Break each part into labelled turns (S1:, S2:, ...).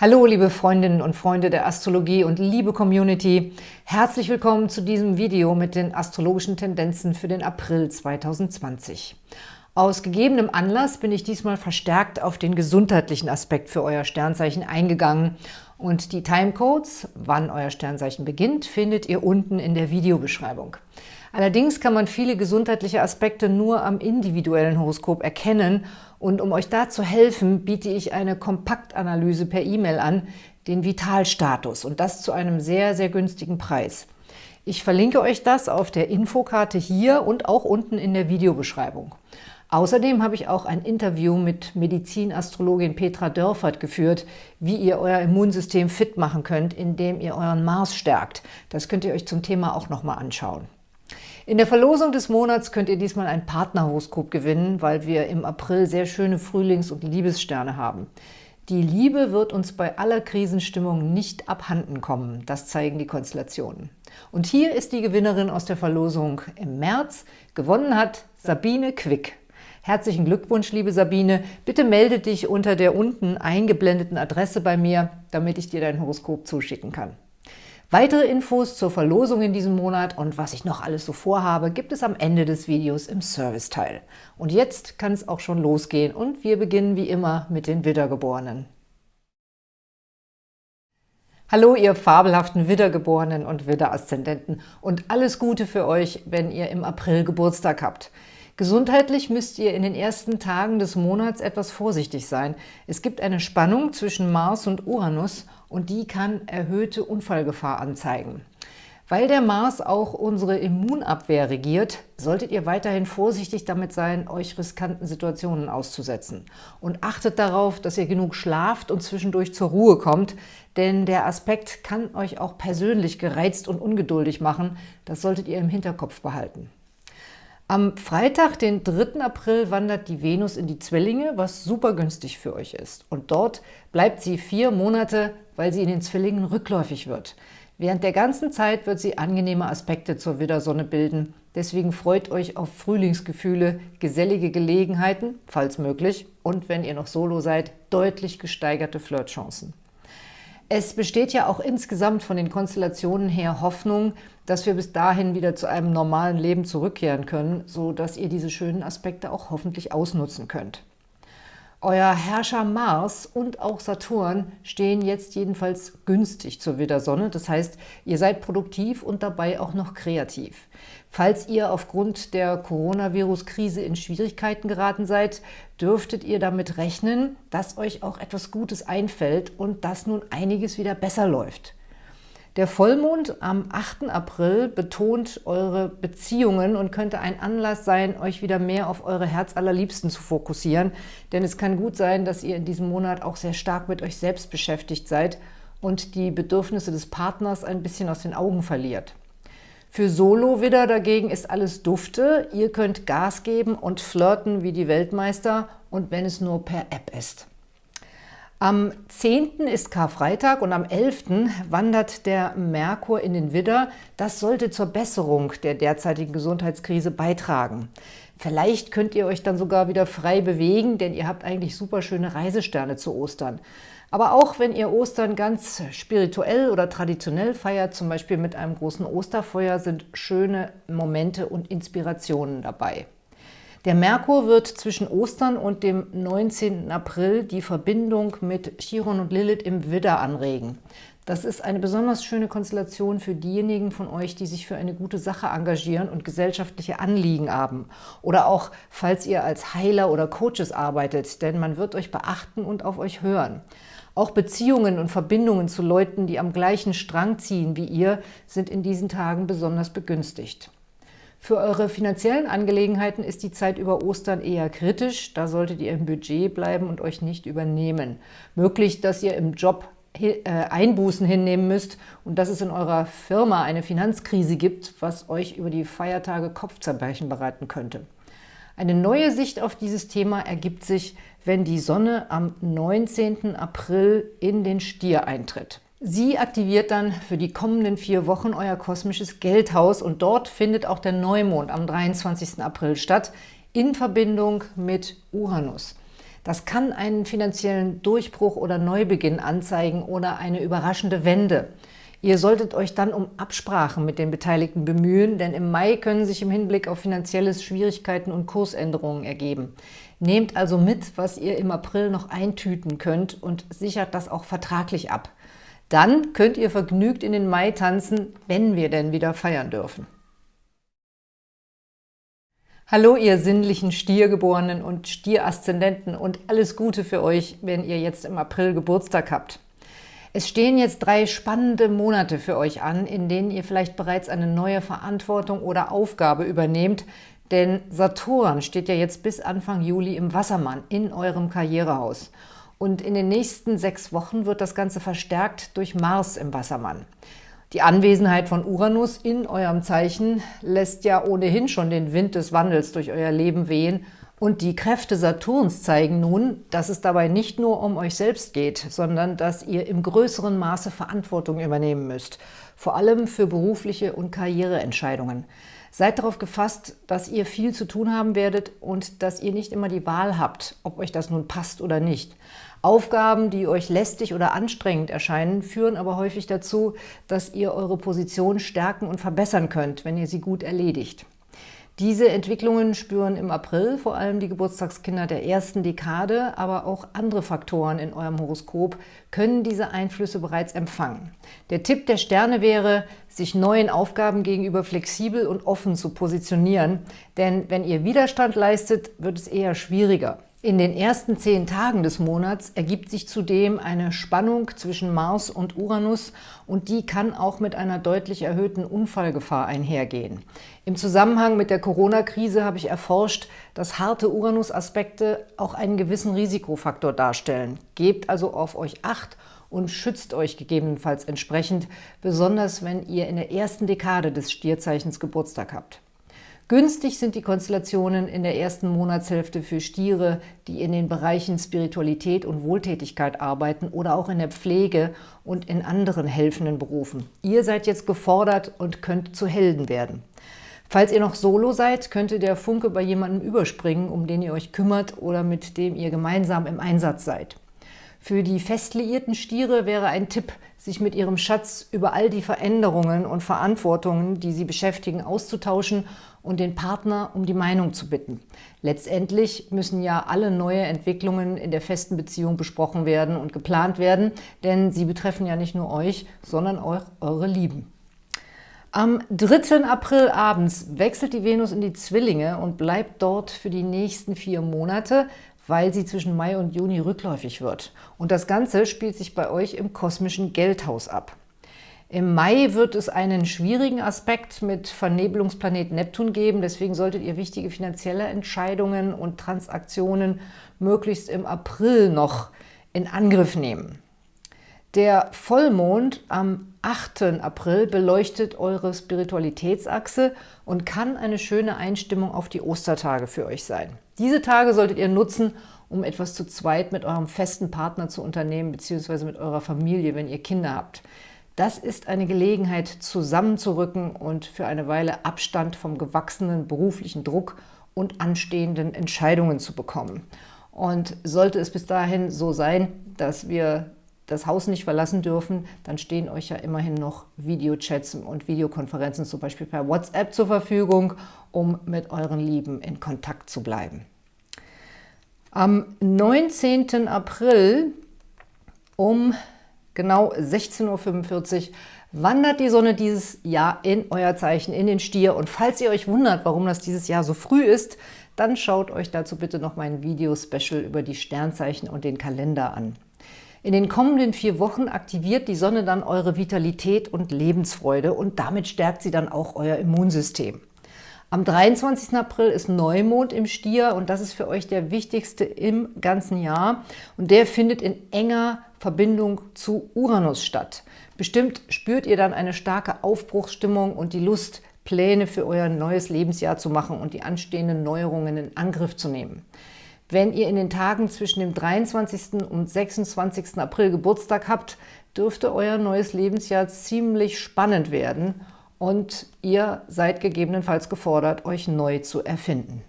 S1: Hallo, liebe Freundinnen und Freunde der Astrologie und liebe Community. Herzlich willkommen zu diesem Video mit den astrologischen Tendenzen für den April 2020. Aus gegebenem Anlass bin ich diesmal verstärkt auf den gesundheitlichen Aspekt für euer Sternzeichen eingegangen und die Timecodes, wann euer Sternzeichen beginnt, findet ihr unten in der Videobeschreibung. Allerdings kann man viele gesundheitliche Aspekte nur am individuellen Horoskop erkennen und um euch da zu helfen, biete ich eine Kompaktanalyse per E-Mail an, den Vitalstatus und das zu einem sehr, sehr günstigen Preis. Ich verlinke euch das auf der Infokarte hier und auch unten in der Videobeschreibung. Außerdem habe ich auch ein Interview mit Medizinastrologin Petra Dörfert geführt, wie ihr euer Immunsystem fit machen könnt, indem ihr euren Mars stärkt. Das könnt ihr euch zum Thema auch nochmal anschauen. In der Verlosung des Monats könnt ihr diesmal ein Partnerhoroskop gewinnen, weil wir im April sehr schöne Frühlings- und Liebessterne haben. Die Liebe wird uns bei aller Krisenstimmung nicht abhanden kommen, das zeigen die Konstellationen. Und hier ist die Gewinnerin aus der Verlosung im März. Gewonnen hat Sabine Quick. Herzlichen Glückwunsch, liebe Sabine. Bitte melde dich unter der unten eingeblendeten Adresse bei mir, damit ich dir dein Horoskop zuschicken kann. Weitere Infos zur Verlosung in diesem Monat und was ich noch alles so vorhabe, gibt es am Ende des Videos im Serviceteil. Und jetzt kann es auch schon losgehen und wir beginnen wie immer mit den Wiedergeborenen. Hallo, ihr fabelhaften Wiedergeborenen und Widderaszendenten und alles Gute für euch, wenn ihr im April Geburtstag habt. Gesundheitlich müsst ihr in den ersten Tagen des Monats etwas vorsichtig sein. Es gibt eine Spannung zwischen Mars und Uranus und die kann erhöhte Unfallgefahr anzeigen. Weil der Mars auch unsere Immunabwehr regiert, solltet ihr weiterhin vorsichtig damit sein, euch riskanten Situationen auszusetzen. Und achtet darauf, dass ihr genug schlaft und zwischendurch zur Ruhe kommt, denn der Aspekt kann euch auch persönlich gereizt und ungeduldig machen. Das solltet ihr im Hinterkopf behalten. Am Freitag, den 3. April, wandert die Venus in die Zwillinge, was super günstig für euch ist. Und dort bleibt sie vier Monate, weil sie in den Zwillingen rückläufig wird. Während der ganzen Zeit wird sie angenehme Aspekte zur Widdersonne bilden. Deswegen freut euch auf Frühlingsgefühle, gesellige Gelegenheiten, falls möglich, und wenn ihr noch solo seid, deutlich gesteigerte Flirtchancen. Es besteht ja auch insgesamt von den Konstellationen her Hoffnung, dass wir bis dahin wieder zu einem normalen Leben zurückkehren können, so dass ihr diese schönen Aspekte auch hoffentlich ausnutzen könnt. Euer Herrscher Mars und auch Saturn stehen jetzt jedenfalls günstig zur Widdersonne. Das heißt, ihr seid produktiv und dabei auch noch kreativ. Falls ihr aufgrund der Coronavirus-Krise in Schwierigkeiten geraten seid, dürftet ihr damit rechnen, dass euch auch etwas Gutes einfällt und dass nun einiges wieder besser läuft. Der Vollmond am 8. April betont eure Beziehungen und könnte ein Anlass sein, euch wieder mehr auf eure Herzallerliebsten zu fokussieren, denn es kann gut sein, dass ihr in diesem Monat auch sehr stark mit euch selbst beschäftigt seid und die Bedürfnisse des Partners ein bisschen aus den Augen verliert. Für Solo-Widder dagegen ist alles dufte. Ihr könnt Gas geben und flirten wie die Weltmeister und wenn es nur per App ist. Am 10. ist Karfreitag und am 11. wandert der Merkur in den Widder. Das sollte zur Besserung der derzeitigen Gesundheitskrise beitragen. Vielleicht könnt ihr euch dann sogar wieder frei bewegen, denn ihr habt eigentlich super schöne Reisesterne zu Ostern. Aber auch wenn ihr Ostern ganz spirituell oder traditionell feiert, zum Beispiel mit einem großen Osterfeuer, sind schöne Momente und Inspirationen dabei. Der Merkur wird zwischen Ostern und dem 19. April die Verbindung mit Chiron und Lilith im Widder anregen. Das ist eine besonders schöne Konstellation für diejenigen von euch, die sich für eine gute Sache engagieren und gesellschaftliche Anliegen haben. Oder auch, falls ihr als Heiler oder Coaches arbeitet, denn man wird euch beachten und auf euch hören. Auch Beziehungen und Verbindungen zu Leuten, die am gleichen Strang ziehen wie ihr, sind in diesen Tagen besonders begünstigt. Für eure finanziellen Angelegenheiten ist die Zeit über Ostern eher kritisch. Da solltet ihr im Budget bleiben und euch nicht übernehmen. Möglich, dass ihr im Job äh, Einbußen hinnehmen müsst und dass es in eurer Firma eine Finanzkrise gibt, was euch über die Feiertage Kopfzerbrechen bereiten könnte. Eine neue Sicht auf dieses Thema ergibt sich, wenn die Sonne am 19. April in den Stier eintritt. Sie aktiviert dann für die kommenden vier Wochen euer kosmisches Geldhaus und dort findet auch der Neumond am 23. April statt, in Verbindung mit Uranus. Das kann einen finanziellen Durchbruch oder Neubeginn anzeigen oder eine überraschende Wende. Ihr solltet euch dann um Absprachen mit den Beteiligten bemühen, denn im Mai können sich im Hinblick auf finanzielles Schwierigkeiten und Kursänderungen ergeben. Nehmt also mit, was ihr im April noch eintüten könnt und sichert das auch vertraglich ab. Dann könnt ihr vergnügt in den Mai tanzen, wenn wir denn wieder feiern dürfen. Hallo, ihr sinnlichen Stiergeborenen und Stieraszendenten und alles Gute für euch, wenn ihr jetzt im April Geburtstag habt. Es stehen jetzt drei spannende Monate für euch an, in denen ihr vielleicht bereits eine neue Verantwortung oder Aufgabe übernehmt, denn Saturn steht ja jetzt bis Anfang Juli im Wassermann in eurem Karrierehaus. Und in den nächsten sechs Wochen wird das Ganze verstärkt durch Mars im Wassermann. Die Anwesenheit von Uranus in eurem Zeichen lässt ja ohnehin schon den Wind des Wandels durch euer Leben wehen und die Kräfte Saturns zeigen nun, dass es dabei nicht nur um euch selbst geht, sondern dass ihr im größeren Maße Verantwortung übernehmen müsst, vor allem für berufliche und Karriereentscheidungen. Seid darauf gefasst, dass ihr viel zu tun haben werdet und dass ihr nicht immer die Wahl habt, ob euch das nun passt oder nicht. Aufgaben, die euch lästig oder anstrengend erscheinen, führen aber häufig dazu, dass ihr eure Position stärken und verbessern könnt, wenn ihr sie gut erledigt. Diese Entwicklungen spüren im April vor allem die Geburtstagskinder der ersten Dekade, aber auch andere Faktoren in eurem Horoskop können diese Einflüsse bereits empfangen. Der Tipp der Sterne wäre, sich neuen Aufgaben gegenüber flexibel und offen zu positionieren, denn wenn ihr Widerstand leistet, wird es eher schwieriger. In den ersten zehn Tagen des Monats ergibt sich zudem eine Spannung zwischen Mars und Uranus und die kann auch mit einer deutlich erhöhten Unfallgefahr einhergehen. Im Zusammenhang mit der Corona-Krise habe ich erforscht, dass harte Uranus-Aspekte auch einen gewissen Risikofaktor darstellen. Gebt also auf euch Acht und schützt euch gegebenenfalls entsprechend, besonders wenn ihr in der ersten Dekade des Stierzeichens Geburtstag habt. Günstig sind die Konstellationen in der ersten Monatshälfte für Stiere, die in den Bereichen Spiritualität und Wohltätigkeit arbeiten oder auch in der Pflege und in anderen helfenden Berufen. Ihr seid jetzt gefordert und könnt zu Helden werden. Falls ihr noch solo seid, könnte der Funke bei jemandem überspringen, um den ihr euch kümmert oder mit dem ihr gemeinsam im Einsatz seid. Für die fest liierten Stiere wäre ein Tipp, sich mit ihrem Schatz über all die Veränderungen und Verantwortungen, die sie beschäftigen, auszutauschen und den Partner um die Meinung zu bitten. Letztendlich müssen ja alle neue Entwicklungen in der festen Beziehung besprochen werden und geplant werden, denn sie betreffen ja nicht nur euch, sondern auch eure Lieben. Am 3. April abends wechselt die Venus in die Zwillinge und bleibt dort für die nächsten vier Monate, weil sie zwischen Mai und Juni rückläufig wird. Und das Ganze spielt sich bei euch im kosmischen Geldhaus ab. Im Mai wird es einen schwierigen Aspekt mit Vernebelungsplanet Neptun geben, deswegen solltet ihr wichtige finanzielle Entscheidungen und Transaktionen möglichst im April noch in Angriff nehmen. Der Vollmond am 8. April beleuchtet eure Spiritualitätsachse und kann eine schöne Einstimmung auf die Ostertage für euch sein. Diese Tage solltet ihr nutzen, um etwas zu zweit mit eurem festen Partner zu unternehmen, beziehungsweise mit eurer Familie, wenn ihr Kinder habt. Das ist eine Gelegenheit, zusammenzurücken und für eine Weile Abstand vom gewachsenen beruflichen Druck und anstehenden Entscheidungen zu bekommen. Und sollte es bis dahin so sein, dass wir das Haus nicht verlassen dürfen, dann stehen euch ja immerhin noch Videochats und Videokonferenzen zum Beispiel per WhatsApp zur Verfügung, um mit euren Lieben in Kontakt zu bleiben. Am 19. April um genau 16.45 Uhr wandert die Sonne dieses Jahr in euer Zeichen, in den Stier. Und falls ihr euch wundert, warum das dieses Jahr so früh ist, dann schaut euch dazu bitte noch mein Video-Special über die Sternzeichen und den Kalender an. In den kommenden vier Wochen aktiviert die Sonne dann eure Vitalität und Lebensfreude und damit stärkt sie dann auch euer Immunsystem. Am 23. April ist Neumond im Stier und das ist für euch der wichtigste im ganzen Jahr. Und der findet in enger Verbindung zu Uranus statt. Bestimmt spürt ihr dann eine starke Aufbruchsstimmung und die Lust, Pläne für euer neues Lebensjahr zu machen und die anstehenden Neuerungen in Angriff zu nehmen. Wenn ihr in den Tagen zwischen dem 23. und 26. April Geburtstag habt, dürfte euer neues Lebensjahr ziemlich spannend werden und ihr seid gegebenenfalls gefordert, euch neu zu erfinden.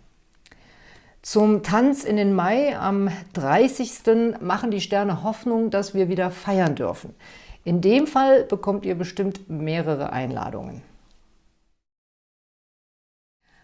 S1: Zum Tanz in den Mai am 30. machen die Sterne Hoffnung, dass wir wieder feiern dürfen. In dem Fall bekommt ihr bestimmt mehrere Einladungen.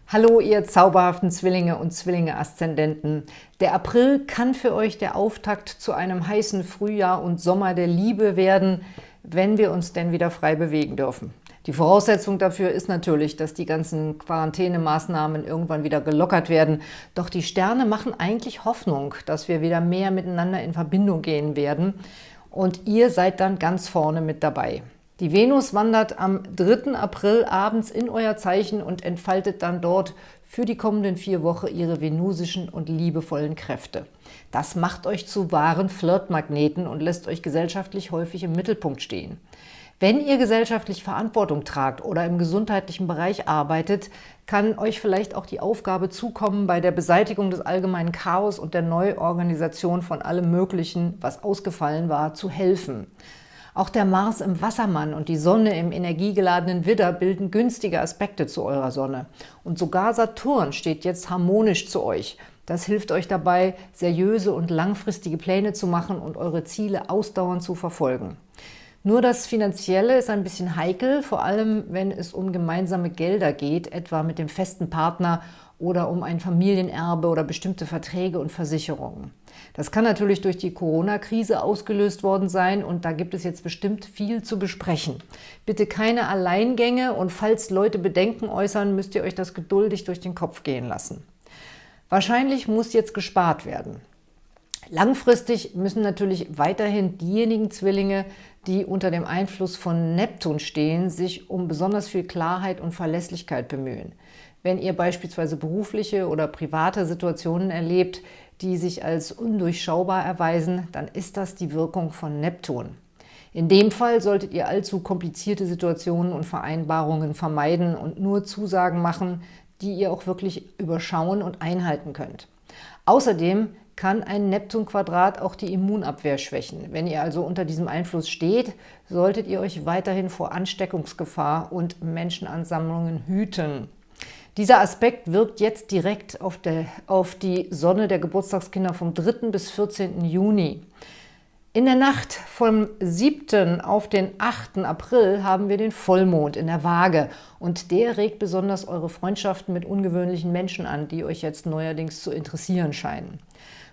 S1: Hallo, ihr zauberhaften Zwillinge und Zwillinge-Aszendenten. Der April kann für euch der Auftakt zu einem heißen Frühjahr und Sommer der Liebe werden, wenn wir uns denn wieder frei bewegen dürfen. Die Voraussetzung dafür ist natürlich, dass die ganzen Quarantänemaßnahmen irgendwann wieder gelockert werden. Doch die Sterne machen eigentlich Hoffnung, dass wir wieder mehr miteinander in Verbindung gehen werden. Und ihr seid dann ganz vorne mit dabei. Die Venus wandert am 3. April abends in euer Zeichen und entfaltet dann dort für die kommenden vier Wochen ihre venusischen und liebevollen Kräfte. Das macht euch zu wahren Flirtmagneten und lässt euch gesellschaftlich häufig im Mittelpunkt stehen. Wenn ihr gesellschaftlich Verantwortung tragt oder im gesundheitlichen Bereich arbeitet, kann euch vielleicht auch die Aufgabe zukommen, bei der Beseitigung des allgemeinen Chaos und der Neuorganisation von allem Möglichen, was ausgefallen war, zu helfen. Auch der Mars im Wassermann und die Sonne im energiegeladenen Widder bilden günstige Aspekte zu eurer Sonne. Und sogar Saturn steht jetzt harmonisch zu euch. Das hilft euch dabei, seriöse und langfristige Pläne zu machen und eure Ziele ausdauernd zu verfolgen. Nur das Finanzielle ist ein bisschen heikel, vor allem wenn es um gemeinsame Gelder geht, etwa mit dem festen Partner oder um ein Familienerbe oder bestimmte Verträge und Versicherungen. Das kann natürlich durch die Corona-Krise ausgelöst worden sein und da gibt es jetzt bestimmt viel zu besprechen. Bitte keine Alleingänge und falls Leute Bedenken äußern, müsst ihr euch das geduldig durch den Kopf gehen lassen. Wahrscheinlich muss jetzt gespart werden. Langfristig müssen natürlich weiterhin diejenigen Zwillinge, die unter dem Einfluss von Neptun stehen, sich um besonders viel Klarheit und Verlässlichkeit bemühen. Wenn ihr beispielsweise berufliche oder private Situationen erlebt, die sich als undurchschaubar erweisen, dann ist das die Wirkung von Neptun. In dem Fall solltet ihr allzu komplizierte Situationen und Vereinbarungen vermeiden und nur Zusagen machen, die ihr auch wirklich überschauen und einhalten könnt. Außerdem kann ein Neptun-Quadrat auch die Immunabwehr schwächen. Wenn ihr also unter diesem Einfluss steht, solltet ihr euch weiterhin vor Ansteckungsgefahr und Menschenansammlungen hüten. Dieser Aspekt wirkt jetzt direkt auf, der, auf die Sonne der Geburtstagskinder vom 3. bis 14. Juni. In der Nacht vom 7. auf den 8. April haben wir den Vollmond in der Waage und der regt besonders eure Freundschaften mit ungewöhnlichen Menschen an, die euch jetzt neuerdings zu interessieren scheinen.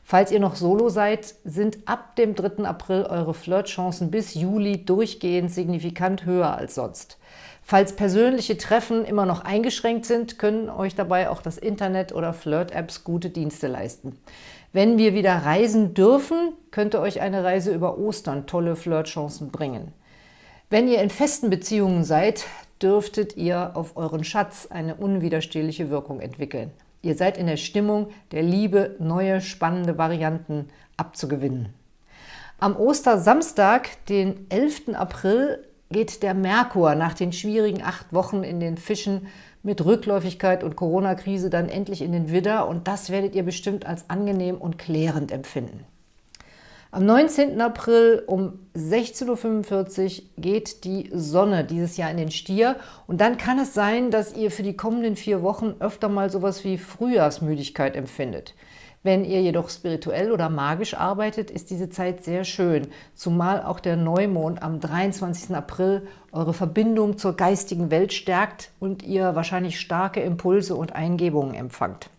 S1: Falls ihr noch Solo seid, sind ab dem 3. April eure Flirtchancen bis Juli durchgehend signifikant höher als sonst. Falls persönliche Treffen immer noch eingeschränkt sind, können euch dabei auch das Internet oder Flirt-Apps gute Dienste leisten. Wenn wir wieder reisen dürfen, könnte euch eine Reise über Ostern tolle Flirtchancen bringen. Wenn ihr in festen Beziehungen seid, dürftet ihr auf euren Schatz eine unwiderstehliche Wirkung entwickeln. Ihr seid in der Stimmung der Liebe, neue, spannende Varianten abzugewinnen. Am Ostersamstag, den 11. April, geht der Merkur nach den schwierigen acht Wochen in den Fischen mit Rückläufigkeit und Corona-Krise dann endlich in den Widder und das werdet ihr bestimmt als angenehm und klärend empfinden. Am 19. April um 16.45 Uhr geht die Sonne dieses Jahr in den Stier und dann kann es sein, dass ihr für die kommenden vier Wochen öfter mal sowas wie Frühjahrsmüdigkeit empfindet. Wenn ihr jedoch spirituell oder magisch arbeitet, ist diese Zeit sehr schön, zumal auch der Neumond am 23. April eure Verbindung zur geistigen Welt stärkt und ihr wahrscheinlich starke Impulse und Eingebungen empfangt.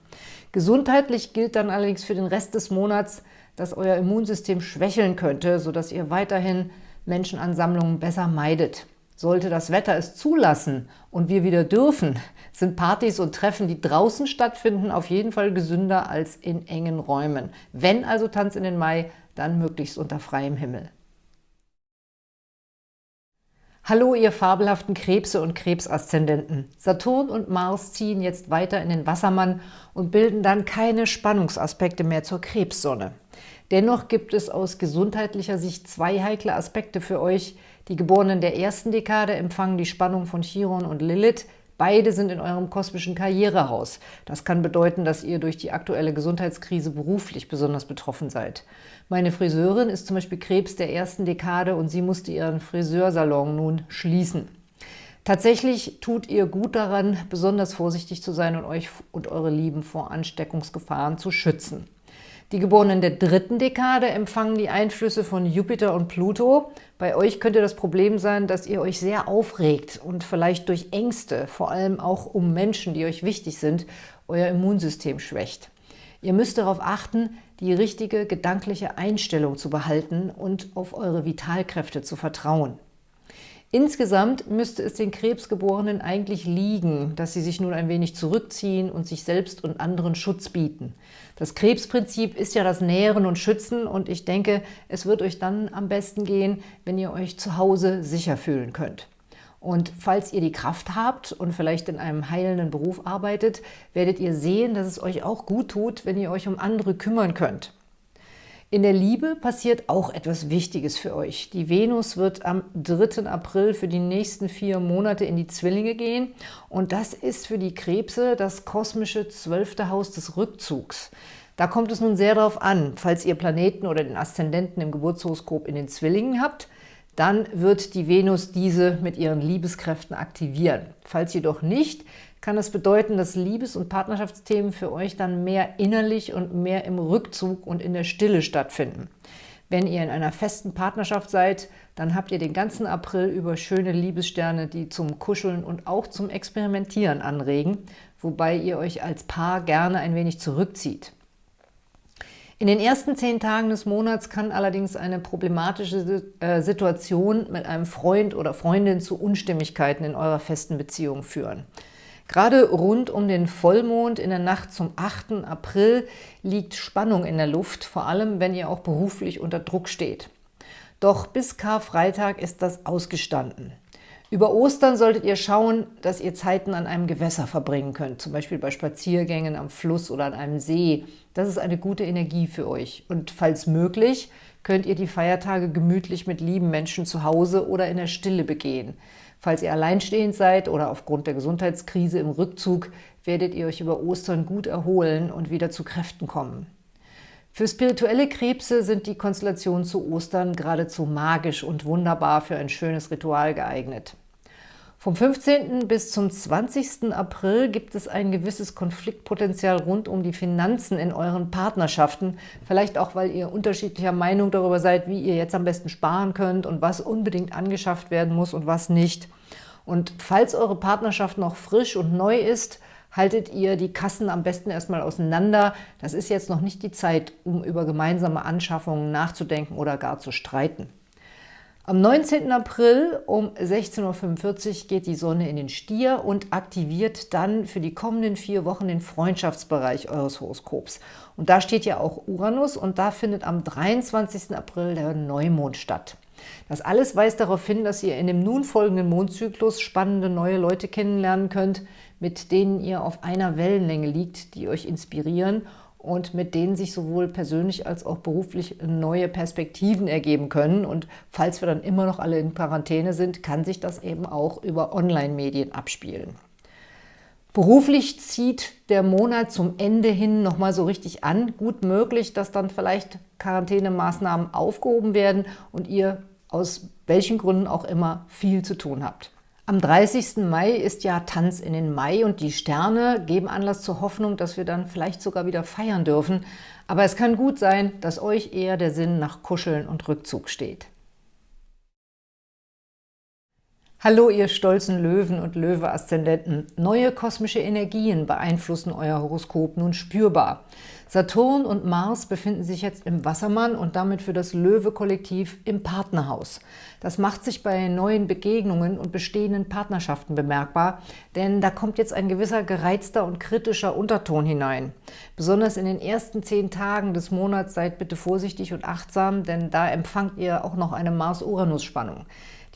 S1: Gesundheitlich gilt dann allerdings für den Rest des Monats, dass euer Immunsystem schwächeln könnte, sodass ihr weiterhin Menschenansammlungen besser meidet. Sollte das Wetter es zulassen und wir wieder dürfen, sind Partys und Treffen, die draußen stattfinden, auf jeden Fall gesünder als in engen Räumen. Wenn also Tanz in den Mai, dann möglichst unter freiem Himmel. Hallo, ihr fabelhaften Krebse und Krebsaszendenten. Saturn und Mars ziehen jetzt weiter in den Wassermann und bilden dann keine Spannungsaspekte mehr zur Krebssonne. Dennoch gibt es aus gesundheitlicher Sicht zwei heikle Aspekte für euch, die Geborenen der ersten Dekade empfangen die Spannung von Chiron und Lilith. Beide sind in eurem kosmischen Karrierehaus. Das kann bedeuten, dass ihr durch die aktuelle Gesundheitskrise beruflich besonders betroffen seid. Meine Friseurin ist zum Beispiel Krebs der ersten Dekade und sie musste ihren Friseursalon nun schließen. Tatsächlich tut ihr gut daran, besonders vorsichtig zu sein und euch und eure Lieben vor Ansteckungsgefahren zu schützen. Die Geborenen der dritten Dekade empfangen die Einflüsse von Jupiter und Pluto. Bei euch könnte das Problem sein, dass ihr euch sehr aufregt und vielleicht durch Ängste, vor allem auch um Menschen, die euch wichtig sind, euer Immunsystem schwächt. Ihr müsst darauf achten, die richtige gedankliche Einstellung zu behalten und auf eure Vitalkräfte zu vertrauen. Insgesamt müsste es den Krebsgeborenen eigentlich liegen, dass sie sich nun ein wenig zurückziehen und sich selbst und anderen Schutz bieten. Das Krebsprinzip ist ja das Nähren und Schützen und ich denke, es wird euch dann am besten gehen, wenn ihr euch zu Hause sicher fühlen könnt. Und falls ihr die Kraft habt und vielleicht in einem heilenden Beruf arbeitet, werdet ihr sehen, dass es euch auch gut tut, wenn ihr euch um andere kümmern könnt. In der Liebe passiert auch etwas Wichtiges für euch. Die Venus wird am 3. April für die nächsten vier Monate in die Zwillinge gehen und das ist für die Krebse das kosmische zwölfte Haus des Rückzugs. Da kommt es nun sehr darauf an, falls ihr Planeten oder den Aszendenten im Geburtshoroskop in den Zwillingen habt, dann wird die Venus diese mit ihren Liebeskräften aktivieren. Falls jedoch nicht, kann das bedeuten, dass Liebes- und Partnerschaftsthemen für euch dann mehr innerlich und mehr im Rückzug und in der Stille stattfinden. Wenn ihr in einer festen Partnerschaft seid, dann habt ihr den ganzen April über schöne Liebessterne, die zum Kuscheln und auch zum Experimentieren anregen, wobei ihr euch als Paar gerne ein wenig zurückzieht. In den ersten zehn Tagen des Monats kann allerdings eine problematische äh, Situation mit einem Freund oder Freundin zu Unstimmigkeiten in eurer festen Beziehung führen. Gerade rund um den Vollmond in der Nacht zum 8. April liegt Spannung in der Luft, vor allem wenn ihr auch beruflich unter Druck steht. Doch bis Karfreitag ist das ausgestanden. Über Ostern solltet ihr schauen, dass ihr Zeiten an einem Gewässer verbringen könnt, zum Beispiel bei Spaziergängen am Fluss oder an einem See. Das ist eine gute Energie für euch. Und falls möglich, könnt ihr die Feiertage gemütlich mit lieben Menschen zu Hause oder in der Stille begehen. Falls ihr alleinstehend seid oder aufgrund der Gesundheitskrise im Rückzug, werdet ihr euch über Ostern gut erholen und wieder zu Kräften kommen. Für spirituelle Krebse sind die Konstellationen zu Ostern geradezu magisch und wunderbar für ein schönes Ritual geeignet. Vom 15. bis zum 20. April gibt es ein gewisses Konfliktpotenzial rund um die Finanzen in euren Partnerschaften. Vielleicht auch, weil ihr unterschiedlicher Meinung darüber seid, wie ihr jetzt am besten sparen könnt und was unbedingt angeschafft werden muss und was nicht. Und falls eure Partnerschaft noch frisch und neu ist, haltet ihr die Kassen am besten erstmal auseinander. Das ist jetzt noch nicht die Zeit, um über gemeinsame Anschaffungen nachzudenken oder gar zu streiten. Am 19. April um 16.45 Uhr geht die Sonne in den Stier und aktiviert dann für die kommenden vier Wochen den Freundschaftsbereich eures Horoskops. Und da steht ja auch Uranus und da findet am 23. April der Neumond statt. Das alles weist darauf hin, dass ihr in dem nun folgenden Mondzyklus spannende neue Leute kennenlernen könnt, mit denen ihr auf einer Wellenlänge liegt, die euch inspirieren und mit denen sich sowohl persönlich als auch beruflich neue Perspektiven ergeben können. Und falls wir dann immer noch alle in Quarantäne sind, kann sich das eben auch über Online-Medien abspielen. Beruflich zieht der Monat zum Ende hin nochmal so richtig an. Gut möglich, dass dann vielleicht Quarantänemaßnahmen aufgehoben werden und ihr aus welchen Gründen auch immer viel zu tun habt. Am 30. Mai ist ja Tanz in den Mai und die Sterne geben Anlass zur Hoffnung, dass wir dann vielleicht sogar wieder feiern dürfen. Aber es kann gut sein, dass euch eher der Sinn nach Kuscheln und Rückzug steht. Hallo, ihr stolzen Löwen und Löwe-Aszendenten. Neue kosmische Energien beeinflussen euer Horoskop nun spürbar. Saturn und Mars befinden sich jetzt im Wassermann und damit für das Löwe-Kollektiv im Partnerhaus. Das macht sich bei neuen Begegnungen und bestehenden Partnerschaften bemerkbar, denn da kommt jetzt ein gewisser gereizter und kritischer Unterton hinein. Besonders in den ersten zehn Tagen des Monats seid bitte vorsichtig und achtsam, denn da empfangt ihr auch noch eine Mars-Uranus-Spannung.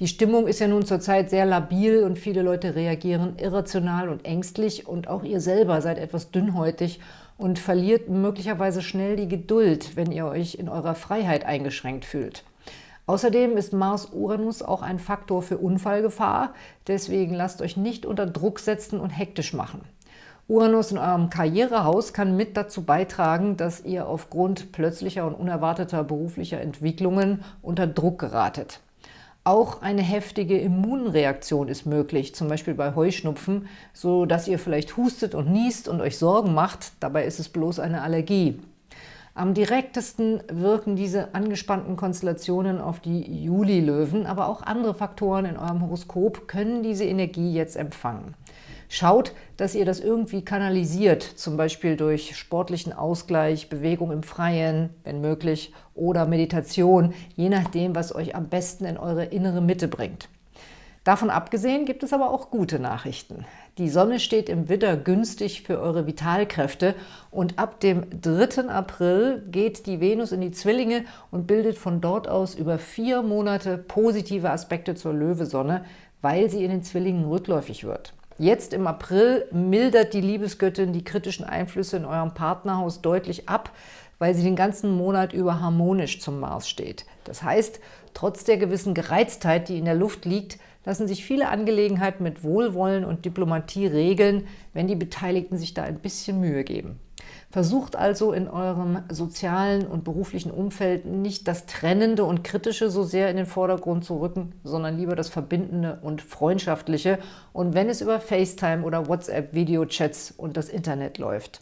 S1: Die Stimmung ist ja nun zurzeit sehr labil und viele Leute reagieren irrational und ängstlich und auch ihr selber seid etwas dünnhäutig und verliert möglicherweise schnell die Geduld, wenn ihr euch in eurer Freiheit eingeschränkt fühlt. Außerdem ist Mars-Uranus auch ein Faktor für Unfallgefahr, deswegen lasst euch nicht unter Druck setzen und hektisch machen. Uranus in eurem Karrierehaus kann mit dazu beitragen, dass ihr aufgrund plötzlicher und unerwarteter beruflicher Entwicklungen unter Druck geratet. Auch eine heftige Immunreaktion ist möglich, zum Beispiel bei Heuschnupfen, so dass ihr vielleicht hustet und niest und euch Sorgen macht, dabei ist es bloß eine Allergie. Am direktesten wirken diese angespannten Konstellationen auf die Juli-Löwen, aber auch andere Faktoren in eurem Horoskop können diese Energie jetzt empfangen. Schaut, dass ihr das irgendwie kanalisiert, zum Beispiel durch sportlichen Ausgleich, Bewegung im Freien, wenn möglich, oder Meditation, je nachdem, was euch am besten in eure innere Mitte bringt. Davon abgesehen gibt es aber auch gute Nachrichten. Die Sonne steht im Widder günstig für eure Vitalkräfte und ab dem 3. April geht die Venus in die Zwillinge und bildet von dort aus über vier Monate positive Aspekte zur Löwesonne, weil sie in den Zwillingen rückläufig wird. Jetzt im April mildert die Liebesgöttin die kritischen Einflüsse in eurem Partnerhaus deutlich ab, weil sie den ganzen Monat über harmonisch zum Mars steht. Das heißt, trotz der gewissen Gereiztheit, die in der Luft liegt, lassen sich viele Angelegenheiten mit Wohlwollen und Diplomatie regeln, wenn die Beteiligten sich da ein bisschen Mühe geben. Versucht also in eurem sozialen und beruflichen Umfeld nicht das Trennende und Kritische so sehr in den Vordergrund zu rücken, sondern lieber das Verbindende und Freundschaftliche und wenn es über FaceTime oder WhatsApp-Videochats und das Internet läuft.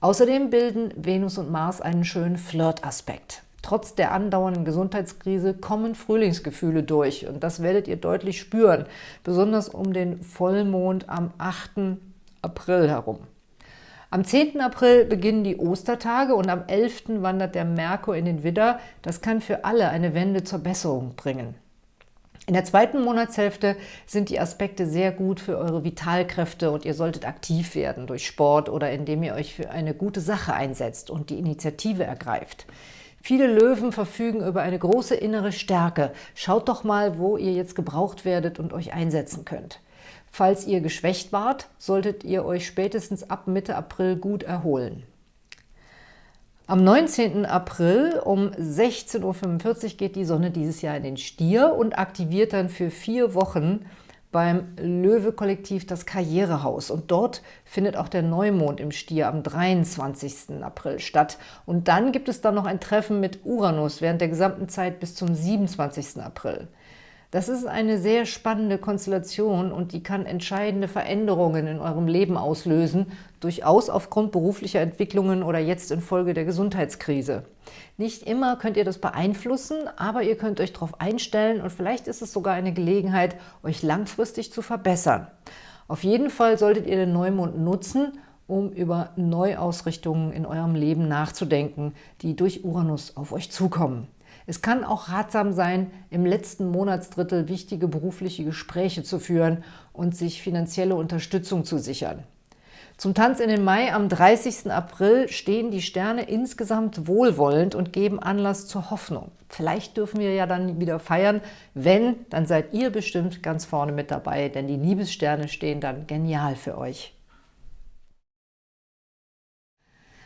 S1: Außerdem bilden Venus und Mars einen schönen Flirt-Aspekt. Trotz der andauernden Gesundheitskrise kommen Frühlingsgefühle durch und das werdet ihr deutlich spüren, besonders um den Vollmond am 8. April herum. Am 10. April beginnen die Ostertage und am 11. wandert der Merkur in den Widder. Das kann für alle eine Wende zur Besserung bringen. In der zweiten Monatshälfte sind die Aspekte sehr gut für eure Vitalkräfte und ihr solltet aktiv werden durch Sport oder indem ihr euch für eine gute Sache einsetzt und die Initiative ergreift. Viele Löwen verfügen über eine große innere Stärke. Schaut doch mal, wo ihr jetzt gebraucht werdet und euch einsetzen könnt. Falls ihr geschwächt wart, solltet ihr euch spätestens ab Mitte April gut erholen. Am 19. April um 16.45 Uhr geht die Sonne dieses Jahr in den Stier und aktiviert dann für vier Wochen beim Löwe-Kollektiv das Karrierehaus. Und dort findet auch der Neumond im Stier am 23. April statt. Und dann gibt es dann noch ein Treffen mit Uranus während der gesamten Zeit bis zum 27. April. Das ist eine sehr spannende Konstellation und die kann entscheidende Veränderungen in eurem Leben auslösen, durchaus aufgrund beruflicher Entwicklungen oder jetzt infolge der Gesundheitskrise. Nicht immer könnt ihr das beeinflussen, aber ihr könnt euch darauf einstellen und vielleicht ist es sogar eine Gelegenheit, euch langfristig zu verbessern. Auf jeden Fall solltet ihr den Neumond nutzen, um über Neuausrichtungen in eurem Leben nachzudenken, die durch Uranus auf euch zukommen. Es kann auch ratsam sein, im letzten Monatsdrittel wichtige berufliche Gespräche zu führen und sich finanzielle Unterstützung zu sichern. Zum Tanz in den Mai am 30. April stehen die Sterne insgesamt wohlwollend und geben Anlass zur Hoffnung. Vielleicht dürfen wir ja dann wieder feiern. Wenn, dann seid ihr bestimmt ganz vorne mit dabei, denn die Liebessterne stehen dann genial für euch.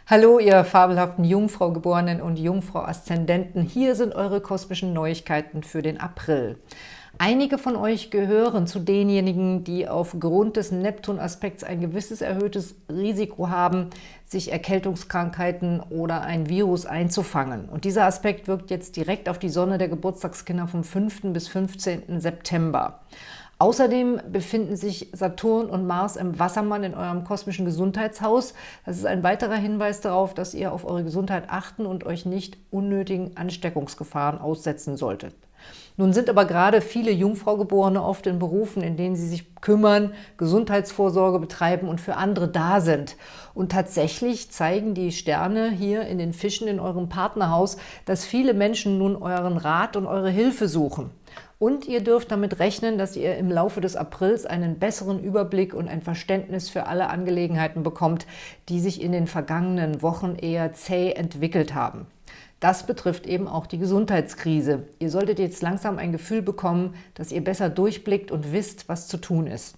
S1: Hallo, ihr fabelhaften Jungfrau-Geborenen und Jungfrau-Aszendenten. Hier sind eure kosmischen Neuigkeiten für den April. Einige von euch gehören zu denjenigen, die aufgrund des Neptun-Aspekts ein gewisses erhöhtes Risiko haben, sich Erkältungskrankheiten oder ein Virus einzufangen. Und dieser Aspekt wirkt jetzt direkt auf die Sonne der Geburtstagskinder vom 5. bis 15. September. Außerdem befinden sich Saturn und Mars im Wassermann in eurem kosmischen Gesundheitshaus. Das ist ein weiterer Hinweis darauf, dass ihr auf eure Gesundheit achten und euch nicht unnötigen Ansteckungsgefahren aussetzen solltet. Nun sind aber gerade viele Jungfraugeborene oft in Berufen, in denen sie sich kümmern, Gesundheitsvorsorge betreiben und für andere da sind. Und tatsächlich zeigen die Sterne hier in den Fischen in eurem Partnerhaus, dass viele Menschen nun euren Rat und eure Hilfe suchen. Und ihr dürft damit rechnen, dass ihr im Laufe des Aprils einen besseren Überblick und ein Verständnis für alle Angelegenheiten bekommt, die sich in den vergangenen Wochen eher zäh entwickelt haben. Das betrifft eben auch die Gesundheitskrise. Ihr solltet jetzt langsam ein Gefühl bekommen, dass ihr besser durchblickt und wisst, was zu tun ist.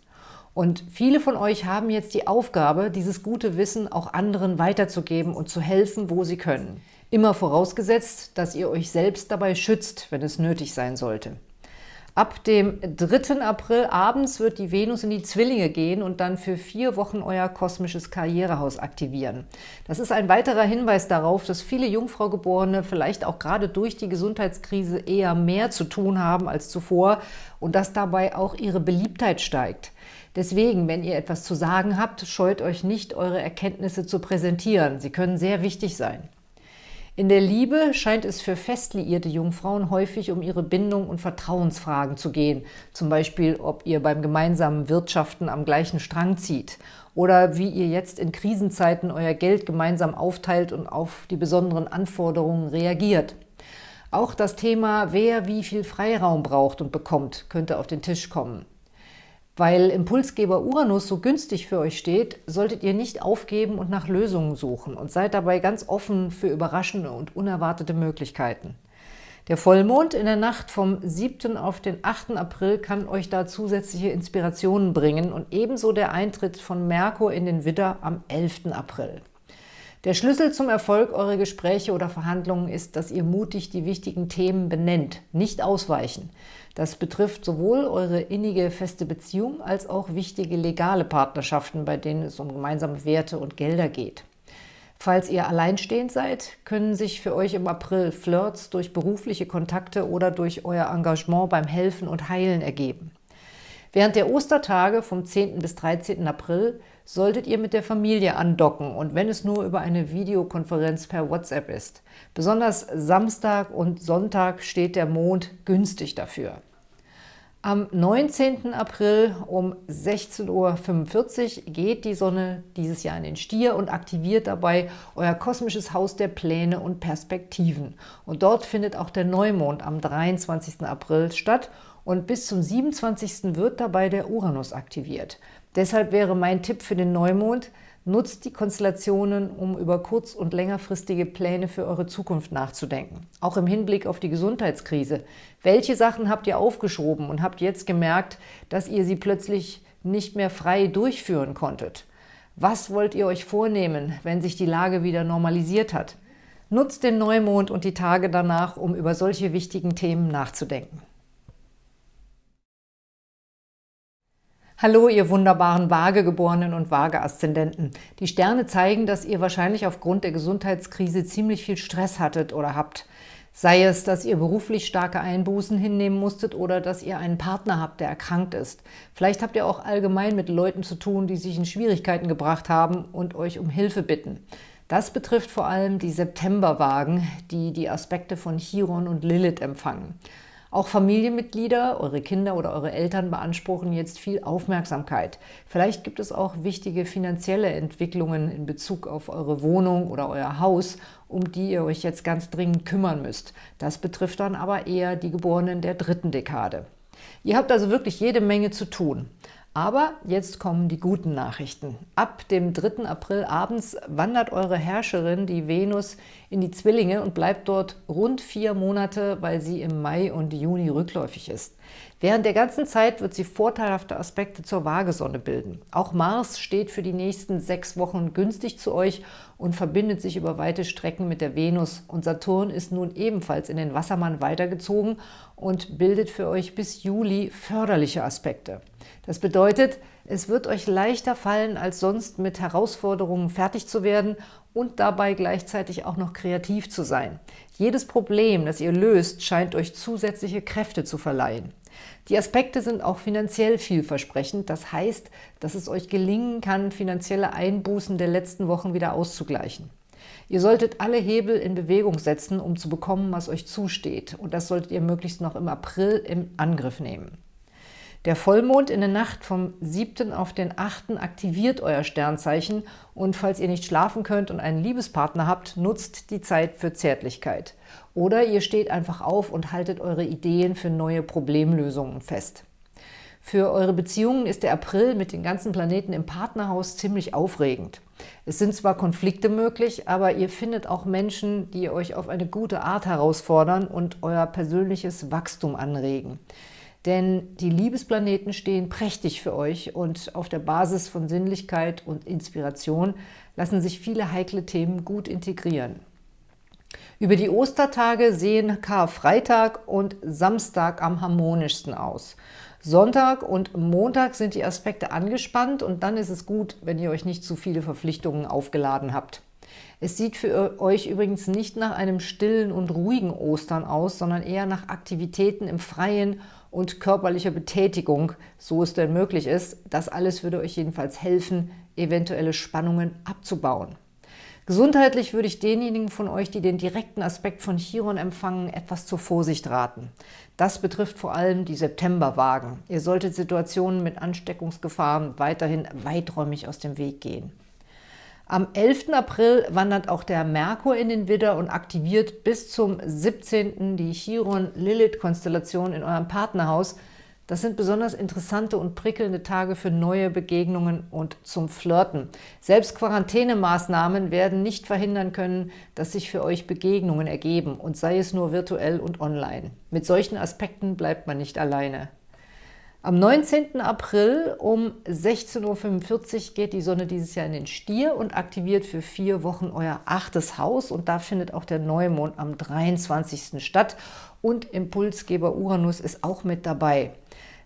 S1: Und viele von euch haben jetzt die Aufgabe, dieses gute Wissen auch anderen weiterzugeben und zu helfen, wo sie können. Immer vorausgesetzt, dass ihr euch selbst dabei schützt, wenn es nötig sein sollte. Ab dem 3. April abends wird die Venus in die Zwillinge gehen und dann für vier Wochen euer kosmisches Karrierehaus aktivieren. Das ist ein weiterer Hinweis darauf, dass viele Jungfraugeborene vielleicht auch gerade durch die Gesundheitskrise eher mehr zu tun haben als zuvor und dass dabei auch ihre Beliebtheit steigt. Deswegen, wenn ihr etwas zu sagen habt, scheut euch nicht, eure Erkenntnisse zu präsentieren. Sie können sehr wichtig sein. In der Liebe scheint es für fest liierte Jungfrauen häufig um ihre Bindung und Vertrauensfragen zu gehen, zum Beispiel, ob ihr beim gemeinsamen Wirtschaften am gleichen Strang zieht oder wie ihr jetzt in Krisenzeiten euer Geld gemeinsam aufteilt und auf die besonderen Anforderungen reagiert. Auch das Thema, wer wie viel Freiraum braucht und bekommt, könnte auf den Tisch kommen. Weil Impulsgeber Uranus so günstig für euch steht, solltet ihr nicht aufgeben und nach Lösungen suchen und seid dabei ganz offen für überraschende und unerwartete Möglichkeiten. Der Vollmond in der Nacht vom 7. auf den 8. April kann euch da zusätzliche Inspirationen bringen und ebenso der Eintritt von Merkur in den Widder am 11. April. Der Schlüssel zum Erfolg eurer Gespräche oder Verhandlungen ist, dass ihr mutig die wichtigen Themen benennt, nicht ausweichen. Das betrifft sowohl eure innige feste Beziehung als auch wichtige legale Partnerschaften, bei denen es um gemeinsame Werte und Gelder geht. Falls ihr alleinstehend seid, können sich für euch im April Flirts durch berufliche Kontakte oder durch euer Engagement beim Helfen und Heilen ergeben. Während der Ostertage vom 10. bis 13. April solltet ihr mit der Familie andocken und wenn es nur über eine Videokonferenz per WhatsApp ist. Besonders Samstag und Sonntag steht der Mond günstig dafür. Am 19. April um 16.45 Uhr geht die Sonne dieses Jahr in den Stier und aktiviert dabei euer kosmisches Haus der Pläne und Perspektiven. Und dort findet auch der Neumond am 23. April statt und bis zum 27. wird dabei der Uranus aktiviert. Deshalb wäre mein Tipp für den Neumond, nutzt die Konstellationen, um über kurz- und längerfristige Pläne für eure Zukunft nachzudenken. Auch im Hinblick auf die Gesundheitskrise. Welche Sachen habt ihr aufgeschoben und habt jetzt gemerkt, dass ihr sie plötzlich nicht mehr frei durchführen konntet? Was wollt ihr euch vornehmen, wenn sich die Lage wieder normalisiert hat? Nutzt den Neumond und die Tage danach, um über solche wichtigen Themen nachzudenken. Hallo, ihr wunderbaren Waagegeborenen und Waage-Aszendenten. Die Sterne zeigen, dass ihr wahrscheinlich aufgrund der Gesundheitskrise ziemlich viel Stress hattet oder habt. Sei es, dass ihr beruflich starke Einbußen hinnehmen musstet oder dass ihr einen Partner habt, der erkrankt ist. Vielleicht habt ihr auch allgemein mit Leuten zu tun, die sich in Schwierigkeiten gebracht haben und euch um Hilfe bitten. Das betrifft vor allem die Septemberwagen, die die Aspekte von Chiron und Lilith empfangen. Auch Familienmitglieder, eure Kinder oder eure Eltern beanspruchen jetzt viel Aufmerksamkeit. Vielleicht gibt es auch wichtige finanzielle Entwicklungen in Bezug auf eure Wohnung oder euer Haus, um die ihr euch jetzt ganz dringend kümmern müsst. Das betrifft dann aber eher die Geborenen der dritten Dekade. Ihr habt also wirklich jede Menge zu tun. Aber jetzt kommen die guten Nachrichten. Ab dem 3. April abends wandert eure Herrscherin, die Venus, in die Zwillinge und bleibt dort rund vier Monate, weil sie im Mai und Juni rückläufig ist. Während der ganzen Zeit wird sie vorteilhafte Aspekte zur Waagesonne bilden. Auch Mars steht für die nächsten sechs Wochen günstig zu euch und verbindet sich über weite Strecken mit der Venus. Und Saturn ist nun ebenfalls in den Wassermann weitergezogen und bildet für euch bis Juli förderliche Aspekte. Das bedeutet, es wird euch leichter fallen, als sonst mit Herausforderungen fertig zu werden und dabei gleichzeitig auch noch kreativ zu sein. Jedes Problem, das ihr löst, scheint euch zusätzliche Kräfte zu verleihen. Die Aspekte sind auch finanziell vielversprechend. Das heißt, dass es euch gelingen kann, finanzielle Einbußen der letzten Wochen wieder auszugleichen. Ihr solltet alle Hebel in Bewegung setzen, um zu bekommen, was euch zusteht. Und das solltet ihr möglichst noch im April im Angriff nehmen. Der Vollmond in der Nacht vom 7. auf den 8. aktiviert euer Sternzeichen und falls ihr nicht schlafen könnt und einen Liebespartner habt, nutzt die Zeit für Zärtlichkeit. Oder ihr steht einfach auf und haltet eure Ideen für neue Problemlösungen fest. Für eure Beziehungen ist der April mit den ganzen Planeten im Partnerhaus ziemlich aufregend. Es sind zwar Konflikte möglich, aber ihr findet auch Menschen, die euch auf eine gute Art herausfordern und euer persönliches Wachstum anregen. Denn die Liebesplaneten stehen prächtig für euch und auf der Basis von Sinnlichkeit und Inspiration lassen sich viele heikle Themen gut integrieren. Über die Ostertage sehen Karfreitag und Samstag am harmonischsten aus. Sonntag und Montag sind die Aspekte angespannt und dann ist es gut, wenn ihr euch nicht zu viele Verpflichtungen aufgeladen habt. Es sieht für euch übrigens nicht nach einem stillen und ruhigen Ostern aus, sondern eher nach Aktivitäten im Freien und körperlicher Betätigung, so es denn möglich ist. Das alles würde euch jedenfalls helfen, eventuelle Spannungen abzubauen. Gesundheitlich würde ich denjenigen von euch, die den direkten Aspekt von Chiron empfangen, etwas zur Vorsicht raten. Das betrifft vor allem die Septemberwagen. Ihr solltet Situationen mit Ansteckungsgefahren weiterhin weiträumig aus dem Weg gehen. Am 11. April wandert auch der Merkur in den Widder und aktiviert bis zum 17. die Chiron-Lilith-Konstellation in eurem Partnerhaus – das sind besonders interessante und prickelnde Tage für neue Begegnungen und zum Flirten. Selbst Quarantänemaßnahmen werden nicht verhindern können, dass sich für euch Begegnungen ergeben und sei es nur virtuell und online. Mit solchen Aspekten bleibt man nicht alleine. Am 19. April um 16.45 Uhr geht die Sonne dieses Jahr in den Stier und aktiviert für vier Wochen euer achtes Haus. Und da findet auch der Neumond am 23. statt. Und Impulsgeber Uranus ist auch mit dabei.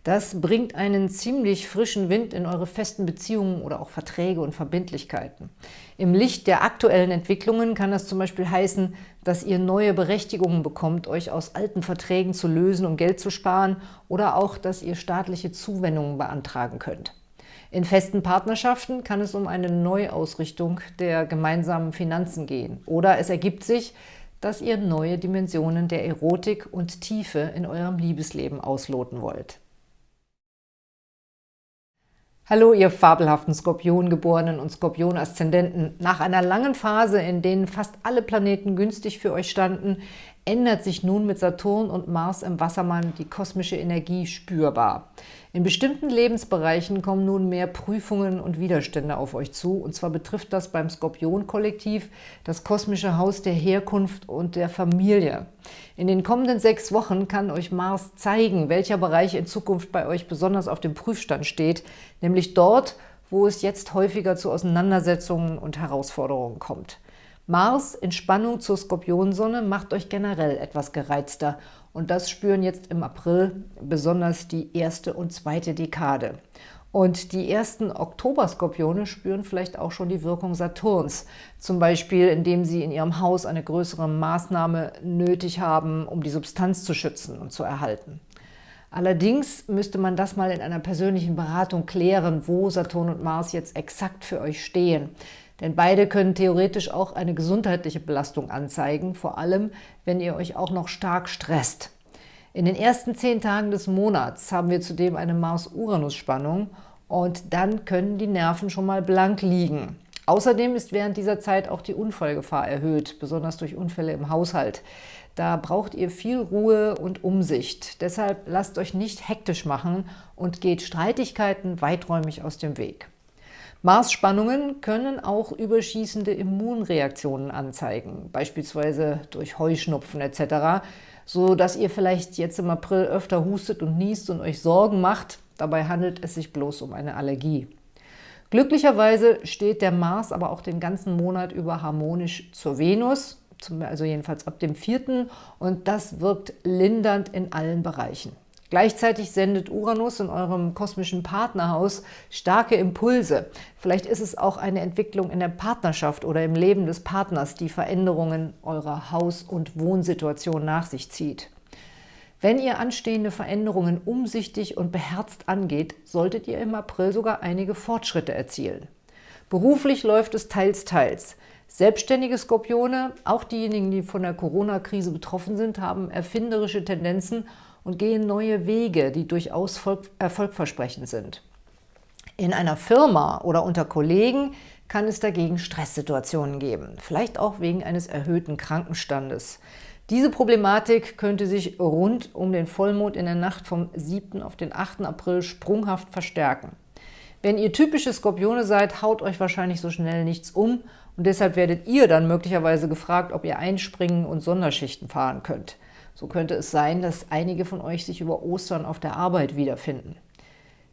S1: Das bringt einen ziemlich frischen Wind in eure festen Beziehungen oder auch Verträge und Verbindlichkeiten. Im Licht der aktuellen Entwicklungen kann das zum Beispiel heißen, dass ihr neue Berechtigungen bekommt, euch aus alten Verträgen zu lösen, um Geld zu sparen oder auch, dass ihr staatliche Zuwendungen beantragen könnt. In festen Partnerschaften kann es um eine Neuausrichtung der gemeinsamen Finanzen gehen. Oder es ergibt sich, dass ihr neue Dimensionen der Erotik und Tiefe in eurem Liebesleben ausloten wollt. Hallo, ihr fabelhaften Skorpiongeborenen und Skorpion-Aszendenten. Nach einer langen Phase, in denen fast alle Planeten günstig für euch standen, ändert sich nun mit Saturn und Mars im Wassermann die kosmische Energie spürbar. In bestimmten Lebensbereichen kommen nun mehr Prüfungen und Widerstände auf euch zu. Und zwar betrifft das beim Skorpion-Kollektiv das kosmische Haus der Herkunft und der Familie. In den kommenden sechs Wochen kann euch Mars zeigen, welcher Bereich in Zukunft bei euch besonders auf dem Prüfstand steht, nämlich dort, wo es jetzt häufiger zu Auseinandersetzungen und Herausforderungen kommt. Mars in Spannung zur Skorpionsonne macht euch generell etwas gereizter und das spüren jetzt im April besonders die erste und zweite Dekade. Und die ersten Oktoberskorpione spüren vielleicht auch schon die Wirkung Saturns, zum Beispiel indem sie in ihrem Haus eine größere Maßnahme nötig haben, um die Substanz zu schützen und zu erhalten. Allerdings müsste man das mal in einer persönlichen Beratung klären, wo Saturn und Mars jetzt exakt für euch stehen. Denn beide können theoretisch auch eine gesundheitliche Belastung anzeigen, vor allem, wenn ihr euch auch noch stark stresst. In den ersten zehn Tagen des Monats haben wir zudem eine Mars-Uranus-Spannung und dann können die Nerven schon mal blank liegen. Außerdem ist während dieser Zeit auch die Unfallgefahr erhöht, besonders durch Unfälle im Haushalt. Da braucht ihr viel Ruhe und Umsicht. Deshalb lasst euch nicht hektisch machen und geht Streitigkeiten weiträumig aus dem Weg. Mars-Spannungen können auch überschießende Immunreaktionen anzeigen, beispielsweise durch Heuschnupfen etc., so dass ihr vielleicht jetzt im April öfter hustet und niest und euch Sorgen macht. Dabei handelt es sich bloß um eine Allergie. Glücklicherweise steht der Mars aber auch den ganzen Monat über harmonisch zur Venus, also jedenfalls ab dem 4. und das wirkt lindernd in allen Bereichen. Gleichzeitig sendet Uranus in eurem kosmischen Partnerhaus starke Impulse. Vielleicht ist es auch eine Entwicklung in der Partnerschaft oder im Leben des Partners, die Veränderungen eurer Haus- und Wohnsituation nach sich zieht. Wenn ihr anstehende Veränderungen umsichtig und beherzt angeht, solltet ihr im April sogar einige Fortschritte erzielen. Beruflich läuft es teils, teils. Selbstständige Skorpione, auch diejenigen, die von der Corona-Krise betroffen sind, haben erfinderische Tendenzen und gehen neue Wege, die durchaus erfolgversprechend sind. In einer Firma oder unter Kollegen kann es dagegen Stresssituationen geben, vielleicht auch wegen eines erhöhten Krankenstandes. Diese Problematik könnte sich rund um den Vollmond in der Nacht vom 7. auf den 8. April sprunghaft verstärken. Wenn ihr typische Skorpione seid, haut euch wahrscheinlich so schnell nichts um und deshalb werdet ihr dann möglicherweise gefragt, ob ihr einspringen und Sonderschichten fahren könnt. So könnte es sein, dass einige von euch sich über Ostern auf der Arbeit wiederfinden.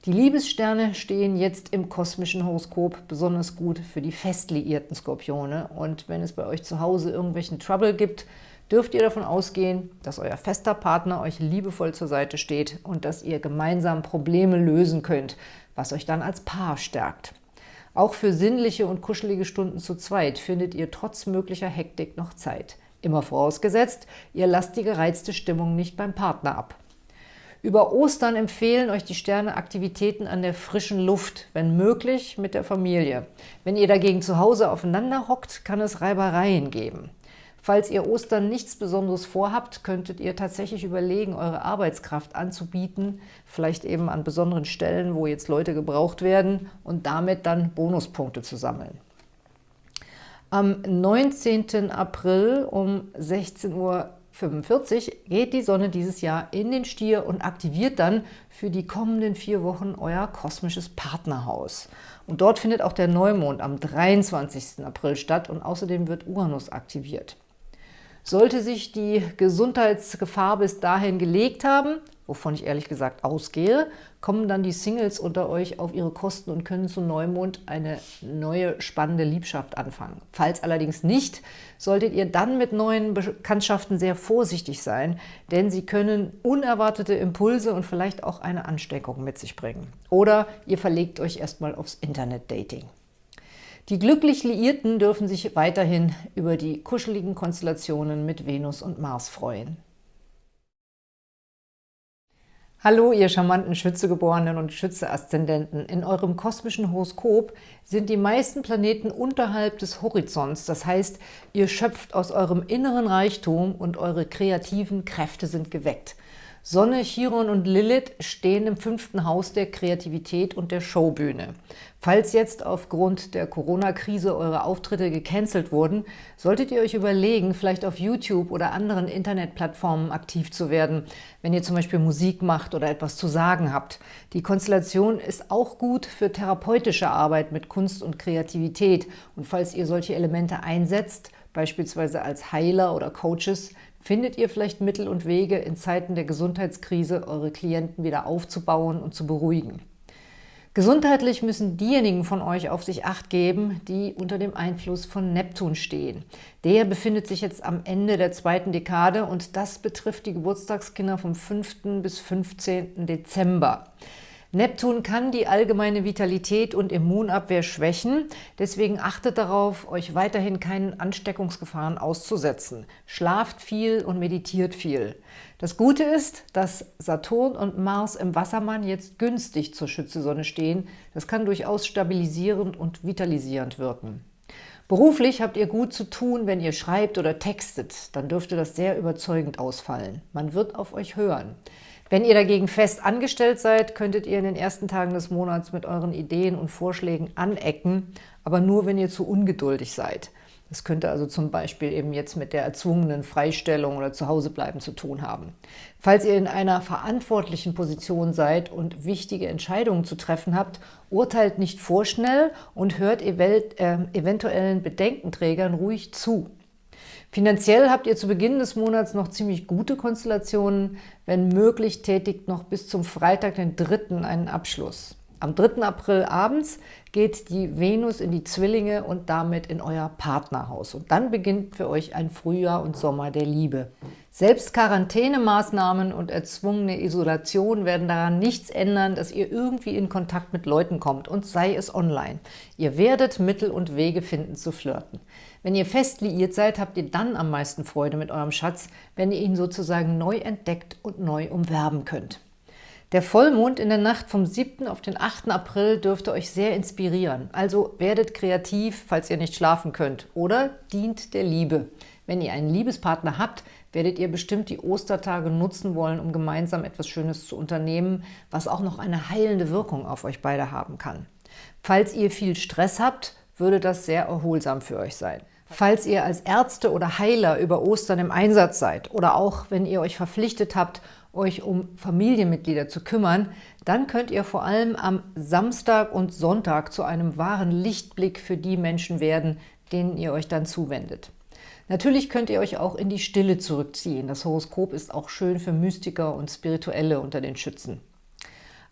S1: Die Liebessterne stehen jetzt im kosmischen Horoskop besonders gut für die fest liierten Skorpione. Und wenn es bei euch zu Hause irgendwelchen Trouble gibt, dürft ihr davon ausgehen, dass euer fester Partner euch liebevoll zur Seite steht und dass ihr gemeinsam Probleme lösen könnt, was euch dann als Paar stärkt. Auch für sinnliche und kuschelige Stunden zu zweit findet ihr trotz möglicher Hektik noch Zeit. Immer vorausgesetzt, ihr lasst die gereizte Stimmung nicht beim Partner ab. Über Ostern empfehlen euch die Sterne Aktivitäten an der frischen Luft, wenn möglich mit der Familie. Wenn ihr dagegen zu Hause aufeinander hockt, kann es Reibereien geben. Falls ihr Ostern nichts Besonderes vorhabt, könntet ihr tatsächlich überlegen, eure Arbeitskraft anzubieten, vielleicht eben an besonderen Stellen, wo jetzt Leute gebraucht werden und damit dann Bonuspunkte zu sammeln. Am 19. April um 16 Uhr 45 geht die Sonne dieses Jahr in den Stier und aktiviert dann für die kommenden vier Wochen euer kosmisches Partnerhaus. Und dort findet auch der Neumond am 23. April statt und außerdem wird Uranus aktiviert. Sollte sich die Gesundheitsgefahr bis dahin gelegt haben, wovon ich ehrlich gesagt ausgehe, kommen dann die Singles unter euch auf ihre Kosten und können zu Neumond eine neue spannende Liebschaft anfangen. Falls allerdings nicht, solltet ihr dann mit neuen Bekanntschaften sehr vorsichtig sein, denn sie können unerwartete Impulse und vielleicht auch eine Ansteckung mit sich bringen. Oder ihr verlegt euch erstmal aufs Internet-Dating. Die glücklich Liierten dürfen sich weiterhin über die kuscheligen Konstellationen mit Venus und Mars freuen. Hallo, ihr charmanten Schützegeborenen und Schütze-Aszendenten. In eurem kosmischen Horoskop sind die meisten Planeten unterhalb des Horizonts. Das heißt, ihr schöpft aus eurem inneren Reichtum und eure kreativen Kräfte sind geweckt. Sonne, Chiron und Lilith stehen im fünften Haus der Kreativität und der Showbühne. Falls jetzt aufgrund der Corona-Krise eure Auftritte gecancelt wurden, solltet ihr euch überlegen, vielleicht auf YouTube oder anderen Internetplattformen aktiv zu werden, wenn ihr zum Beispiel Musik macht oder etwas zu sagen habt. Die Konstellation ist auch gut für therapeutische Arbeit mit Kunst und Kreativität. Und falls ihr solche Elemente einsetzt, beispielsweise als Heiler oder Coaches, Findet ihr vielleicht Mittel und Wege, in Zeiten der Gesundheitskrise eure Klienten wieder aufzubauen und zu beruhigen? Gesundheitlich müssen diejenigen von euch auf sich Acht geben, die unter dem Einfluss von Neptun stehen. Der befindet sich jetzt am Ende der zweiten Dekade und das betrifft die Geburtstagskinder vom 5. bis 15. Dezember. Neptun kann die allgemeine Vitalität und Immunabwehr schwächen, deswegen achtet darauf, euch weiterhin keinen Ansteckungsgefahren auszusetzen. Schlaft viel und meditiert viel. Das Gute ist, dass Saturn und Mars im Wassermann jetzt günstig zur Schützesonne stehen. Das kann durchaus stabilisierend und vitalisierend wirken. Beruflich habt ihr gut zu tun, wenn ihr schreibt oder textet. Dann dürfte das sehr überzeugend ausfallen. Man wird auf euch hören. Wenn ihr dagegen fest angestellt seid, könntet ihr in den ersten Tagen des Monats mit euren Ideen und Vorschlägen anecken, aber nur, wenn ihr zu ungeduldig seid. Das könnte also zum Beispiel eben jetzt mit der erzwungenen Freistellung oder Zuhausebleiben zu tun haben. Falls ihr in einer verantwortlichen Position seid und wichtige Entscheidungen zu treffen habt, urteilt nicht vorschnell und hört äh, eventuellen Bedenkenträgern ruhig zu. Finanziell habt ihr zu Beginn des Monats noch ziemlich gute Konstellationen. Wenn möglich, tätigt noch bis zum Freitag, den 3. einen Abschluss. Am 3. April abends geht die Venus in die Zwillinge und damit in euer Partnerhaus. Und dann beginnt für euch ein Frühjahr und Sommer der Liebe. Selbst Quarantänemaßnahmen und erzwungene Isolation werden daran nichts ändern, dass ihr irgendwie in Kontakt mit Leuten kommt und sei es online. Ihr werdet Mittel und Wege finden zu flirten. Wenn ihr fest liiert seid, habt ihr dann am meisten Freude mit eurem Schatz, wenn ihr ihn sozusagen neu entdeckt und neu umwerben könnt. Der Vollmond in der Nacht vom 7. auf den 8. April dürfte euch sehr inspirieren. Also werdet kreativ, falls ihr nicht schlafen könnt. Oder dient der Liebe. Wenn ihr einen Liebespartner habt, werdet ihr bestimmt die Ostertage nutzen wollen, um gemeinsam etwas Schönes zu unternehmen, was auch noch eine heilende Wirkung auf euch beide haben kann. Falls ihr viel Stress habt, würde das sehr erholsam für euch sein. Falls ihr als Ärzte oder Heiler über Ostern im Einsatz seid oder auch wenn ihr euch verpflichtet habt, euch um Familienmitglieder zu kümmern, dann könnt ihr vor allem am Samstag und Sonntag zu einem wahren Lichtblick für die Menschen werden, denen ihr euch dann zuwendet. Natürlich könnt ihr euch auch in die Stille zurückziehen. Das Horoskop ist auch schön für Mystiker und Spirituelle unter den Schützen.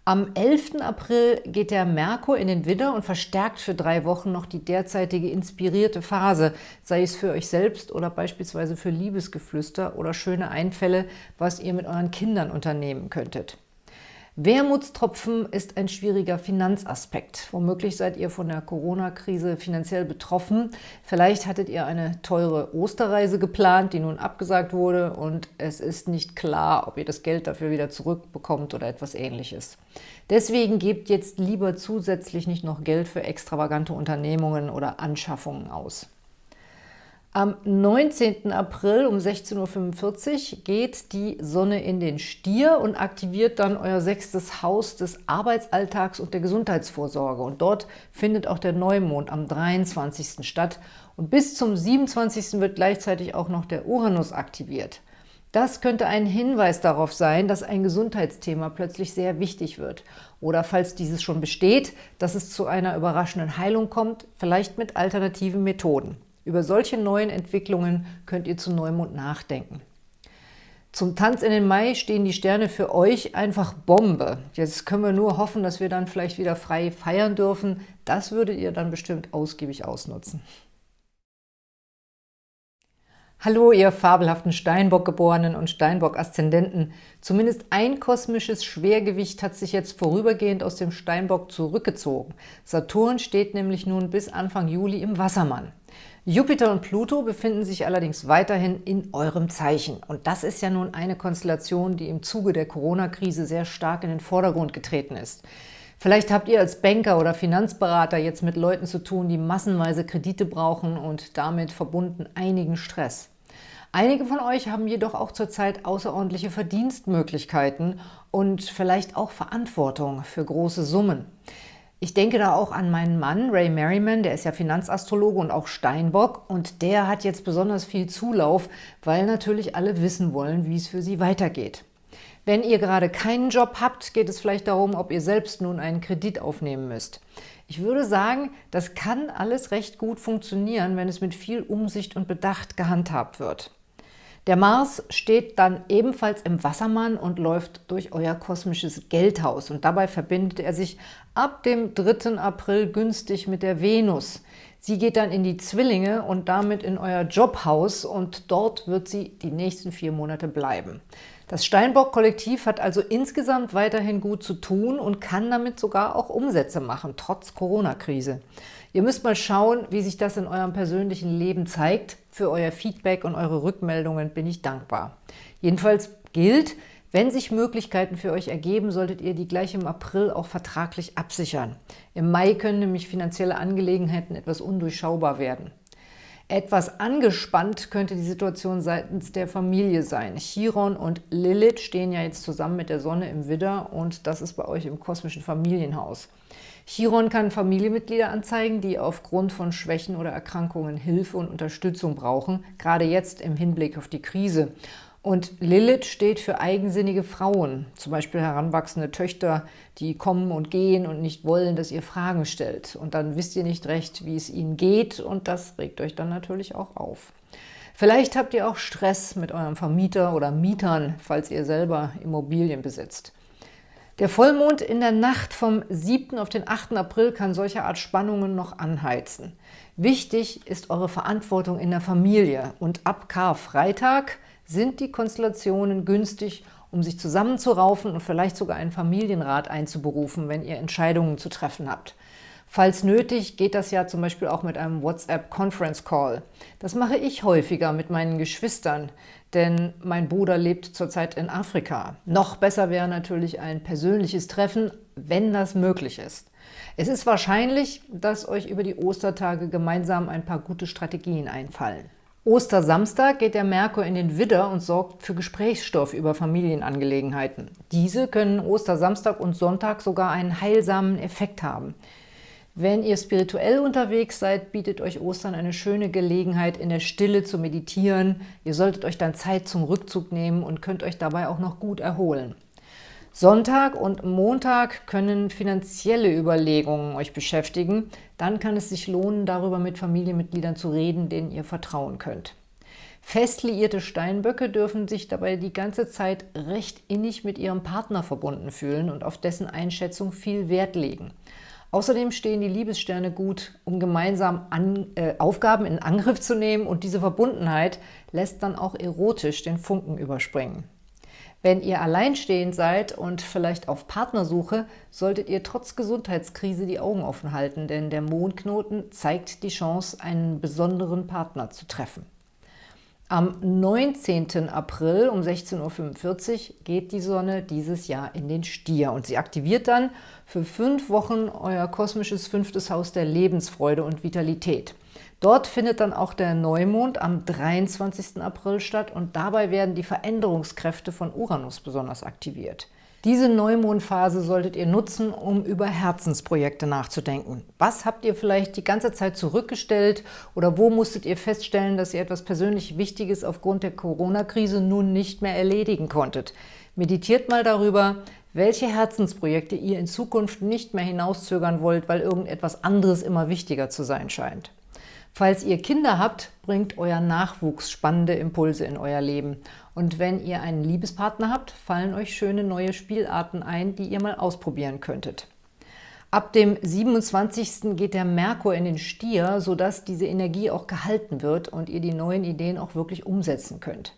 S1: Am 11. April geht der Merkur in den Widder und verstärkt für drei Wochen noch die derzeitige inspirierte Phase, sei es für euch selbst oder beispielsweise für Liebesgeflüster oder schöne Einfälle, was ihr mit euren Kindern unternehmen könntet. Wermutstropfen ist ein schwieriger Finanzaspekt. Womöglich seid ihr von der Corona-Krise finanziell betroffen. Vielleicht hattet ihr eine teure Osterreise geplant, die nun abgesagt wurde und es ist nicht klar, ob ihr das Geld dafür wieder zurückbekommt oder etwas ähnliches. Deswegen gebt jetzt lieber zusätzlich nicht noch Geld für extravagante Unternehmungen oder Anschaffungen aus. Am 19. April um 16.45 Uhr geht die Sonne in den Stier und aktiviert dann euer sechstes Haus des Arbeitsalltags und der Gesundheitsvorsorge. Und dort findet auch der Neumond am 23. statt. Und bis zum 27. wird gleichzeitig auch noch der Uranus aktiviert. Das könnte ein Hinweis darauf sein, dass ein Gesundheitsthema plötzlich sehr wichtig wird. Oder falls dieses schon besteht, dass es zu einer überraschenden Heilung kommt, vielleicht mit alternativen Methoden. Über solche neuen Entwicklungen könnt ihr zu Neumond nachdenken. Zum Tanz in den Mai stehen die Sterne für euch einfach Bombe. Jetzt können wir nur hoffen, dass wir dann vielleicht wieder frei feiern dürfen. Das würdet ihr dann bestimmt ausgiebig ausnutzen. Hallo, ihr fabelhaften Steinbock-Geborenen und Steinbock-Aszendenten. Zumindest ein kosmisches Schwergewicht hat sich jetzt vorübergehend aus dem Steinbock zurückgezogen. Saturn steht nämlich nun bis Anfang Juli im Wassermann. Jupiter und Pluto befinden sich allerdings weiterhin in eurem Zeichen. Und das ist ja nun eine Konstellation, die im Zuge der Corona-Krise sehr stark in den Vordergrund getreten ist. Vielleicht habt ihr als Banker oder Finanzberater jetzt mit Leuten zu tun, die massenweise Kredite brauchen und damit verbunden einigen Stress. Einige von euch haben jedoch auch zurzeit außerordentliche Verdienstmöglichkeiten und vielleicht auch Verantwortung für große Summen. Ich denke da auch an meinen Mann, Ray Merriman, der ist ja Finanzastrologe und auch Steinbock und der hat jetzt besonders viel Zulauf, weil natürlich alle wissen wollen, wie es für sie weitergeht. Wenn ihr gerade keinen Job habt, geht es vielleicht darum, ob ihr selbst nun einen Kredit aufnehmen müsst. Ich würde sagen, das kann alles recht gut funktionieren, wenn es mit viel Umsicht und Bedacht gehandhabt wird. Der Mars steht dann ebenfalls im Wassermann und läuft durch euer kosmisches Geldhaus. Und dabei verbindet er sich ab dem 3. April günstig mit der Venus. Sie geht dann in die Zwillinge und damit in euer Jobhaus und dort wird sie die nächsten vier Monate bleiben. Das Steinbock-Kollektiv hat also insgesamt weiterhin gut zu tun und kann damit sogar auch Umsätze machen, trotz Corona-Krise. Ihr müsst mal schauen, wie sich das in eurem persönlichen Leben zeigt. Für euer Feedback und eure Rückmeldungen bin ich dankbar. Jedenfalls gilt, wenn sich Möglichkeiten für euch ergeben, solltet ihr die gleich im April auch vertraglich absichern. Im Mai können nämlich finanzielle Angelegenheiten etwas undurchschaubar werden. Etwas angespannt könnte die Situation seitens der Familie sein. Chiron und Lilith stehen ja jetzt zusammen mit der Sonne im Widder und das ist bei euch im kosmischen Familienhaus. Chiron kann Familienmitglieder anzeigen, die aufgrund von Schwächen oder Erkrankungen Hilfe und Unterstützung brauchen, gerade jetzt im Hinblick auf die Krise. Und Lilith steht für eigensinnige Frauen, zum Beispiel heranwachsende Töchter, die kommen und gehen und nicht wollen, dass ihr Fragen stellt. Und dann wisst ihr nicht recht, wie es ihnen geht und das regt euch dann natürlich auch auf. Vielleicht habt ihr auch Stress mit eurem Vermieter oder Mietern, falls ihr selber Immobilien besitzt. Der Vollmond in der Nacht vom 7. auf den 8. April kann solche Art Spannungen noch anheizen. Wichtig ist eure Verantwortung in der Familie und ab Karfreitag sind die Konstellationen günstig, um sich zusammenzuraufen und vielleicht sogar einen Familienrat einzuberufen, wenn ihr Entscheidungen zu treffen habt. Falls nötig, geht das ja zum Beispiel auch mit einem WhatsApp-Conference-Call. Das mache ich häufiger mit meinen Geschwistern, denn mein Bruder lebt zurzeit in Afrika. Noch besser wäre natürlich ein persönliches Treffen, wenn das möglich ist. Es ist wahrscheinlich, dass euch über die Ostertage gemeinsam ein paar gute Strategien einfallen. Ostersamstag geht der Merkur in den Widder und sorgt für Gesprächsstoff über Familienangelegenheiten. Diese können Ostersamstag und Sonntag sogar einen heilsamen Effekt haben. Wenn ihr spirituell unterwegs seid, bietet euch Ostern eine schöne Gelegenheit, in der Stille zu meditieren. Ihr solltet euch dann Zeit zum Rückzug nehmen und könnt euch dabei auch noch gut erholen. Sonntag und Montag können finanzielle Überlegungen euch beschäftigen. Dann kann es sich lohnen, darüber mit Familienmitgliedern zu reden, denen ihr vertrauen könnt. Fest liierte Steinböcke dürfen sich dabei die ganze Zeit recht innig mit ihrem Partner verbunden fühlen und auf dessen Einschätzung viel Wert legen. Außerdem stehen die Liebessterne gut, um gemeinsam an, äh, Aufgaben in Angriff zu nehmen und diese Verbundenheit lässt dann auch erotisch den Funken überspringen. Wenn ihr alleinstehend seid und vielleicht auf Partnersuche, solltet ihr trotz Gesundheitskrise die Augen offen halten, denn der Mondknoten zeigt die Chance, einen besonderen Partner zu treffen. Am 19. April um 16.45 Uhr geht die Sonne dieses Jahr in den Stier und sie aktiviert dann für fünf Wochen euer kosmisches fünftes Haus der Lebensfreude und Vitalität. Dort findet dann auch der Neumond am 23. April statt und dabei werden die Veränderungskräfte von Uranus besonders aktiviert. Diese Neumondphase solltet ihr nutzen, um über Herzensprojekte nachzudenken. Was habt ihr vielleicht die ganze Zeit zurückgestellt oder wo musstet ihr feststellen, dass ihr etwas persönlich Wichtiges aufgrund der Corona-Krise nun nicht mehr erledigen konntet? Meditiert mal darüber, welche Herzensprojekte ihr in Zukunft nicht mehr hinauszögern wollt, weil irgendetwas anderes immer wichtiger zu sein scheint. Falls ihr Kinder habt, bringt euer Nachwuchs spannende Impulse in euer Leben. Und wenn ihr einen Liebespartner habt, fallen euch schöne neue Spielarten ein, die ihr mal ausprobieren könntet. Ab dem 27. geht der Merkur in den Stier, sodass diese Energie auch gehalten wird und ihr die neuen Ideen auch wirklich umsetzen könnt.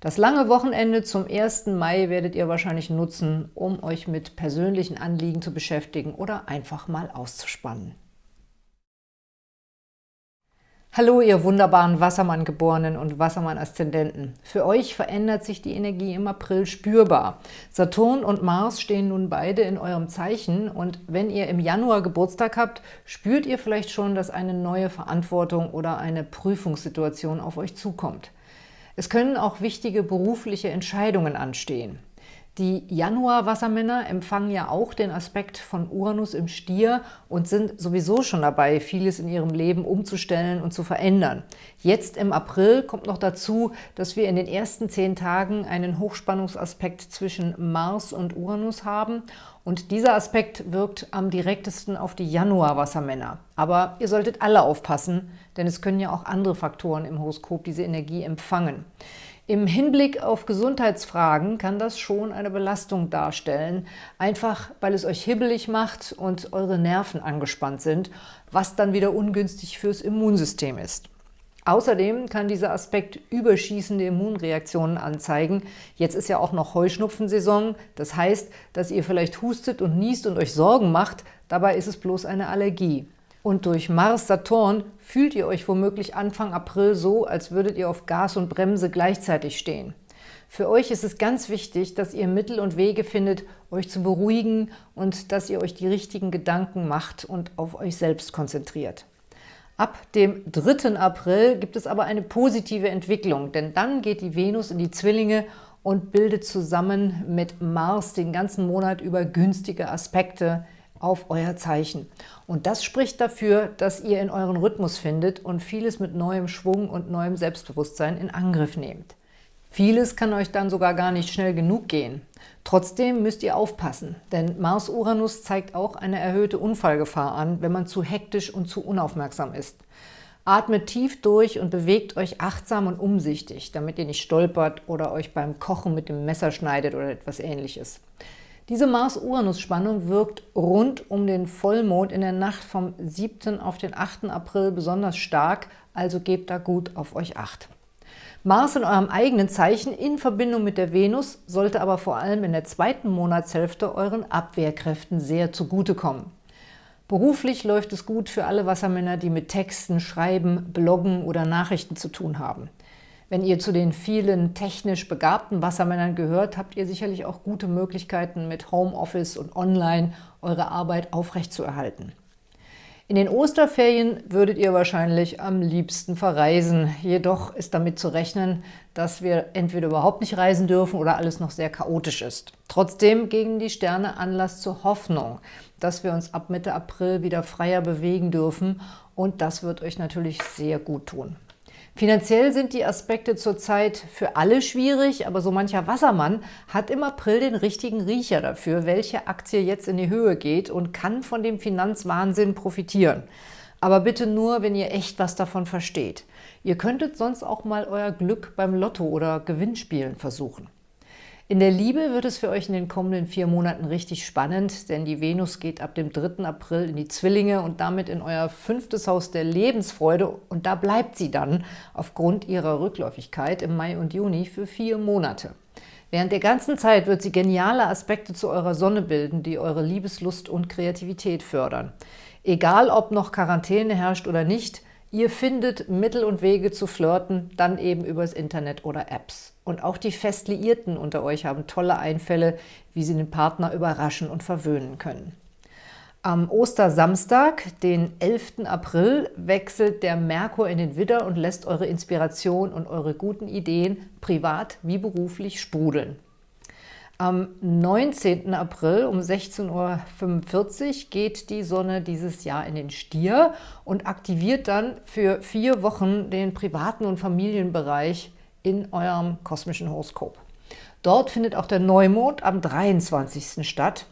S1: Das lange Wochenende zum 1. Mai werdet ihr wahrscheinlich nutzen, um euch mit persönlichen Anliegen zu beschäftigen oder einfach mal auszuspannen. Hallo, ihr wunderbaren Wassermann-Geborenen und Wassermann-Aszendenten. Für euch verändert sich die Energie im April spürbar. Saturn und Mars stehen nun beide in eurem Zeichen und wenn ihr im Januar Geburtstag habt, spürt ihr vielleicht schon, dass eine neue Verantwortung oder eine Prüfungssituation auf euch zukommt. Es können auch wichtige berufliche Entscheidungen anstehen. Die Januar-Wassermänner empfangen ja auch den Aspekt von Uranus im Stier und sind sowieso schon dabei, vieles in ihrem Leben umzustellen und zu verändern. Jetzt im April kommt noch dazu, dass wir in den ersten zehn Tagen einen Hochspannungsaspekt zwischen Mars und Uranus haben und dieser Aspekt wirkt am direktesten auf die Januar-Wassermänner. Aber ihr solltet alle aufpassen, denn es können ja auch andere Faktoren im Horoskop diese Energie empfangen. Im Hinblick auf Gesundheitsfragen kann das schon eine Belastung darstellen, einfach weil es euch hibbelig macht und eure Nerven angespannt sind, was dann wieder ungünstig fürs Immunsystem ist. Außerdem kann dieser Aspekt überschießende Immunreaktionen anzeigen. Jetzt ist ja auch noch Heuschnupfensaison. Das heißt, dass ihr vielleicht hustet und niest und euch Sorgen macht. Dabei ist es bloß eine Allergie. Und durch Mars-Saturn fühlt ihr euch womöglich Anfang April so, als würdet ihr auf Gas und Bremse gleichzeitig stehen. Für euch ist es ganz wichtig, dass ihr Mittel und Wege findet, euch zu beruhigen und dass ihr euch die richtigen Gedanken macht und auf euch selbst konzentriert. Ab dem 3. April gibt es aber eine positive Entwicklung, denn dann geht die Venus in die Zwillinge und bildet zusammen mit Mars den ganzen Monat über günstige Aspekte auf euer Zeichen. Und das spricht dafür, dass ihr in euren Rhythmus findet und vieles mit neuem Schwung und neuem Selbstbewusstsein in Angriff nehmt. Vieles kann euch dann sogar gar nicht schnell genug gehen. Trotzdem müsst ihr aufpassen, denn Mars-Uranus zeigt auch eine erhöhte Unfallgefahr an, wenn man zu hektisch und zu unaufmerksam ist. Atmet tief durch und bewegt euch achtsam und umsichtig, damit ihr nicht stolpert oder euch beim Kochen mit dem Messer schneidet oder etwas ähnliches. Diese Mars-Uranus-Spannung wirkt rund um den Vollmond in der Nacht vom 7. auf den 8. April besonders stark, also gebt da gut auf euch Acht. Mars in eurem eigenen Zeichen in Verbindung mit der Venus sollte aber vor allem in der zweiten Monatshälfte euren Abwehrkräften sehr zugutekommen. Beruflich läuft es gut für alle Wassermänner, die mit Texten, Schreiben, Bloggen oder Nachrichten zu tun haben. Wenn ihr zu den vielen technisch begabten Wassermännern gehört, habt ihr sicherlich auch gute Möglichkeiten, mit Homeoffice und Online eure Arbeit aufrechtzuerhalten. In den Osterferien würdet ihr wahrscheinlich am liebsten verreisen. Jedoch ist damit zu rechnen, dass wir entweder überhaupt nicht reisen dürfen oder alles noch sehr chaotisch ist. Trotzdem gegen die Sterne Anlass zur Hoffnung, dass wir uns ab Mitte April wieder freier bewegen dürfen und das wird euch natürlich sehr gut tun. Finanziell sind die Aspekte zurzeit für alle schwierig, aber so mancher Wassermann hat im April den richtigen Riecher dafür, welche Aktie jetzt in die Höhe geht und kann von dem Finanzwahnsinn profitieren. Aber bitte nur, wenn ihr echt was davon versteht. Ihr könntet sonst auch mal euer Glück beim Lotto oder Gewinnspielen versuchen. In der Liebe wird es für euch in den kommenden vier Monaten richtig spannend, denn die Venus geht ab dem 3. April in die Zwillinge und damit in euer fünftes Haus der Lebensfreude und da bleibt sie dann aufgrund ihrer Rückläufigkeit im Mai und Juni für vier Monate. Während der ganzen Zeit wird sie geniale Aspekte zu eurer Sonne bilden, die eure Liebeslust und Kreativität fördern. Egal, ob noch Quarantäne herrscht oder nicht, ihr findet Mittel und Wege zu flirten, dann eben übers Internet oder Apps. Und auch die Festliierten unter euch haben tolle Einfälle, wie sie den Partner überraschen und verwöhnen können. Am Ostersamstag, den 11. April, wechselt der Merkur in den Widder und lässt eure Inspiration und eure guten Ideen privat wie beruflich sprudeln. Am 19. April um 16.45 Uhr geht die Sonne dieses Jahr in den Stier und aktiviert dann für vier Wochen den privaten und Familienbereich in eurem kosmischen Horoskop. Dort findet auch der Neumond am 23. statt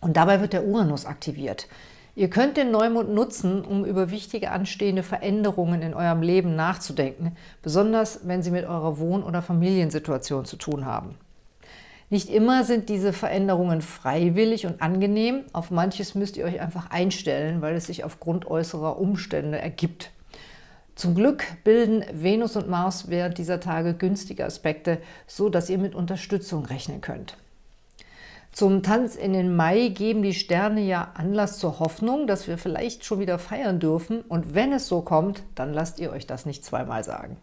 S1: und dabei wird der Uranus aktiviert. Ihr könnt den Neumond nutzen, um über wichtige anstehende Veränderungen in eurem Leben nachzudenken, besonders wenn sie mit eurer Wohn- oder Familiensituation zu tun haben. Nicht immer sind diese Veränderungen freiwillig und angenehm, auf manches müsst ihr euch einfach einstellen, weil es sich aufgrund äußerer Umstände ergibt. Zum Glück bilden Venus und Mars während dieser Tage günstige Aspekte, so dass ihr mit Unterstützung rechnen könnt. Zum Tanz in den Mai geben die Sterne ja Anlass zur Hoffnung, dass wir vielleicht schon wieder feiern dürfen. Und wenn es so kommt, dann lasst ihr euch das nicht zweimal sagen.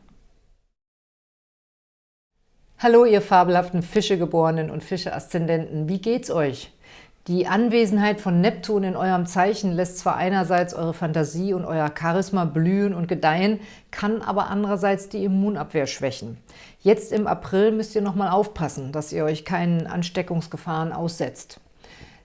S1: Hallo, ihr fabelhaften Fischegeborenen und Fische-Aszendenten. Wie geht's euch? Die Anwesenheit von Neptun in eurem Zeichen lässt zwar einerseits eure Fantasie und euer Charisma blühen und gedeihen, kann aber andererseits die Immunabwehr schwächen. Jetzt im April müsst ihr nochmal aufpassen, dass ihr euch keinen Ansteckungsgefahren aussetzt.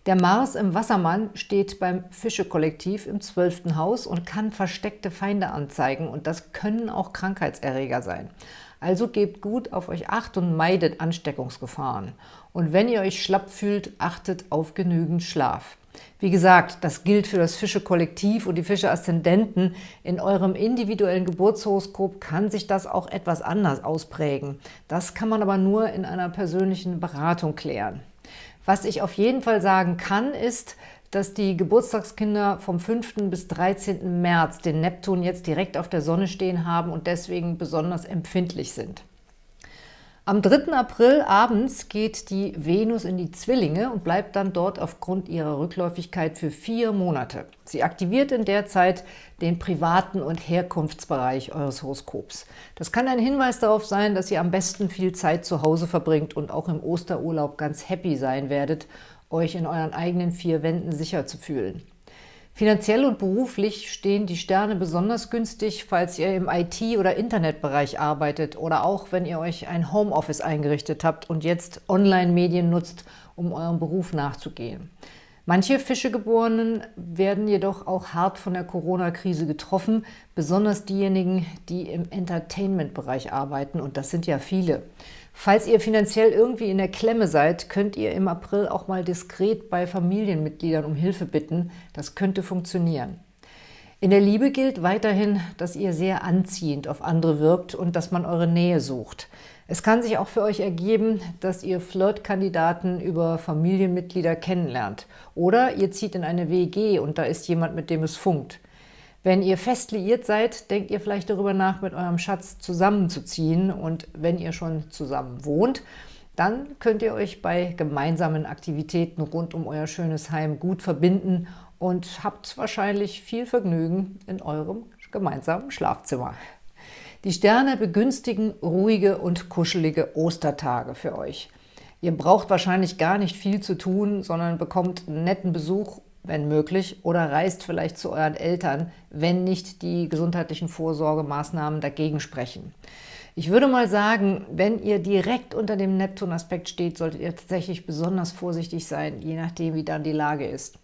S1: Der Mars im Wassermann steht beim Fische-Kollektiv im 12. Haus und kann versteckte Feinde anzeigen und das können auch Krankheitserreger sein. Also gebt gut auf euch Acht und meidet Ansteckungsgefahren. Und wenn ihr euch schlapp fühlt, achtet auf genügend Schlaf. Wie gesagt, das gilt für das Fische-Kollektiv und die Fische-Aszendenten. In eurem individuellen Geburtshoroskop kann sich das auch etwas anders ausprägen. Das kann man aber nur in einer persönlichen Beratung klären. Was ich auf jeden Fall sagen kann, ist, dass die Geburtstagskinder vom 5. bis 13. März den Neptun jetzt direkt auf der Sonne stehen haben und deswegen besonders empfindlich sind. Am 3. April abends geht die Venus in die Zwillinge und bleibt dann dort aufgrund ihrer Rückläufigkeit für vier Monate. Sie aktiviert in der Zeit den privaten und Herkunftsbereich eures Horoskops. Das kann ein Hinweis darauf sein, dass ihr am besten viel Zeit zu Hause verbringt und auch im Osterurlaub ganz happy sein werdet euch in euren eigenen vier Wänden sicher zu fühlen. Finanziell und beruflich stehen die Sterne besonders günstig, falls ihr im IT- oder Internetbereich arbeitet oder auch, wenn ihr euch ein Homeoffice eingerichtet habt und jetzt Online-Medien nutzt, um eurem Beruf nachzugehen. Manche Fischegeborenen werden jedoch auch hart von der Corona-Krise getroffen, besonders diejenigen, die im Entertainment-Bereich arbeiten, und das sind ja viele. Falls ihr finanziell irgendwie in der Klemme seid, könnt ihr im April auch mal diskret bei Familienmitgliedern um Hilfe bitten. Das könnte funktionieren. In der Liebe gilt weiterhin, dass ihr sehr anziehend auf andere wirkt und dass man eure Nähe sucht. Es kann sich auch für euch ergeben, dass ihr Flirtkandidaten über Familienmitglieder kennenlernt. Oder ihr zieht in eine WG und da ist jemand, mit dem es funkt. Wenn ihr fest liiert seid, denkt ihr vielleicht darüber nach, mit eurem Schatz zusammenzuziehen. Und wenn ihr schon zusammen wohnt, dann könnt ihr euch bei gemeinsamen Aktivitäten rund um euer schönes Heim gut verbinden und habt wahrscheinlich viel Vergnügen in eurem gemeinsamen Schlafzimmer. Die Sterne begünstigen ruhige und kuschelige Ostertage für euch. Ihr braucht wahrscheinlich gar nicht viel zu tun, sondern bekommt netten Besuch wenn möglich, oder reist vielleicht zu euren Eltern, wenn nicht die gesundheitlichen Vorsorgemaßnahmen dagegen sprechen. Ich würde mal sagen, wenn ihr direkt unter dem Neptun-Aspekt steht, solltet ihr tatsächlich besonders vorsichtig sein, je nachdem, wie dann die Lage ist.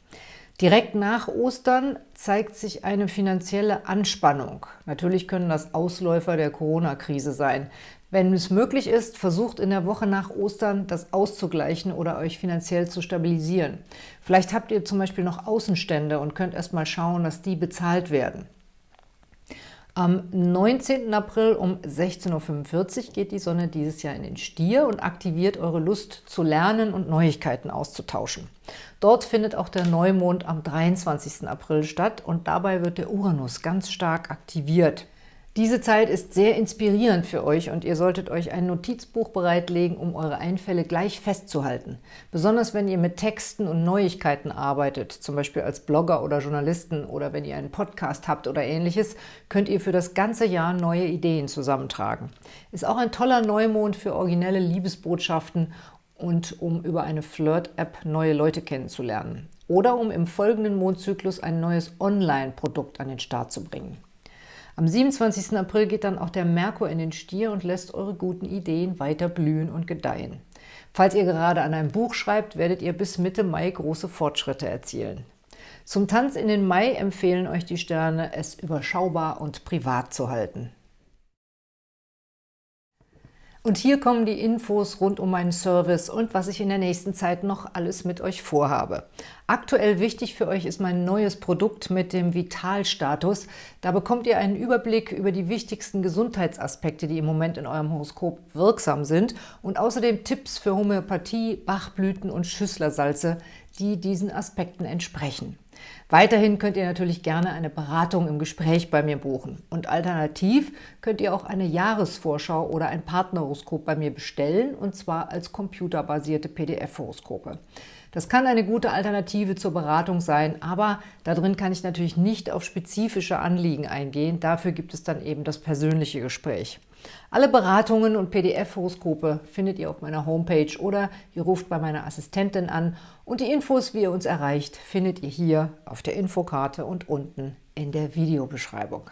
S1: Direkt nach Ostern zeigt sich eine finanzielle Anspannung. Natürlich können das Ausläufer der Corona-Krise sein. Wenn es möglich ist, versucht in der Woche nach Ostern das auszugleichen oder euch finanziell zu stabilisieren. Vielleicht habt ihr zum Beispiel noch Außenstände und könnt erst mal schauen, dass die bezahlt werden. Am 19. April um 16.45 Uhr geht die Sonne dieses Jahr in den Stier und aktiviert eure Lust zu lernen und Neuigkeiten auszutauschen. Dort findet auch der Neumond am 23. April statt und dabei wird der Uranus ganz stark aktiviert. Diese Zeit ist sehr inspirierend für euch und ihr solltet euch ein Notizbuch bereitlegen, um eure Einfälle gleich festzuhalten. Besonders wenn ihr mit Texten und Neuigkeiten arbeitet, zum Beispiel als Blogger oder Journalisten oder wenn ihr einen Podcast habt oder ähnliches, könnt ihr für das ganze Jahr neue Ideen zusammentragen. Ist auch ein toller Neumond für originelle Liebesbotschaften und um über eine Flirt-App neue Leute kennenzulernen. Oder um im folgenden Mondzyklus ein neues Online-Produkt an den Start zu bringen. Am 27. April geht dann auch der Merkur in den Stier und lässt eure guten Ideen weiter blühen und gedeihen. Falls ihr gerade an einem Buch schreibt, werdet ihr bis Mitte Mai große Fortschritte erzielen. Zum Tanz in den Mai empfehlen euch die Sterne, es überschaubar und privat zu halten. Und hier kommen die Infos rund um meinen Service und was ich in der nächsten Zeit noch alles mit euch vorhabe. Aktuell wichtig für euch ist mein neues Produkt mit dem Vitalstatus. Da bekommt ihr einen Überblick über die wichtigsten Gesundheitsaspekte, die im Moment in eurem Horoskop wirksam sind und außerdem Tipps für Homöopathie, Bachblüten und Schüsslersalze, die diesen Aspekten entsprechen. Weiterhin könnt ihr natürlich gerne eine Beratung im Gespräch bei mir buchen. Und alternativ könnt ihr auch eine Jahresvorschau oder ein Partnerhoroskop bei mir bestellen, und zwar als computerbasierte PDF-Horoskope. Das kann eine gute Alternative zur Beratung sein, aber darin kann ich natürlich nicht auf spezifische Anliegen eingehen. Dafür gibt es dann eben das persönliche Gespräch. Alle Beratungen und PDF-Horoskope findet ihr auf meiner Homepage oder ihr ruft bei meiner Assistentin an und die Infos, wie ihr uns erreicht, findet ihr hier auf der Infokarte und unten in der Videobeschreibung.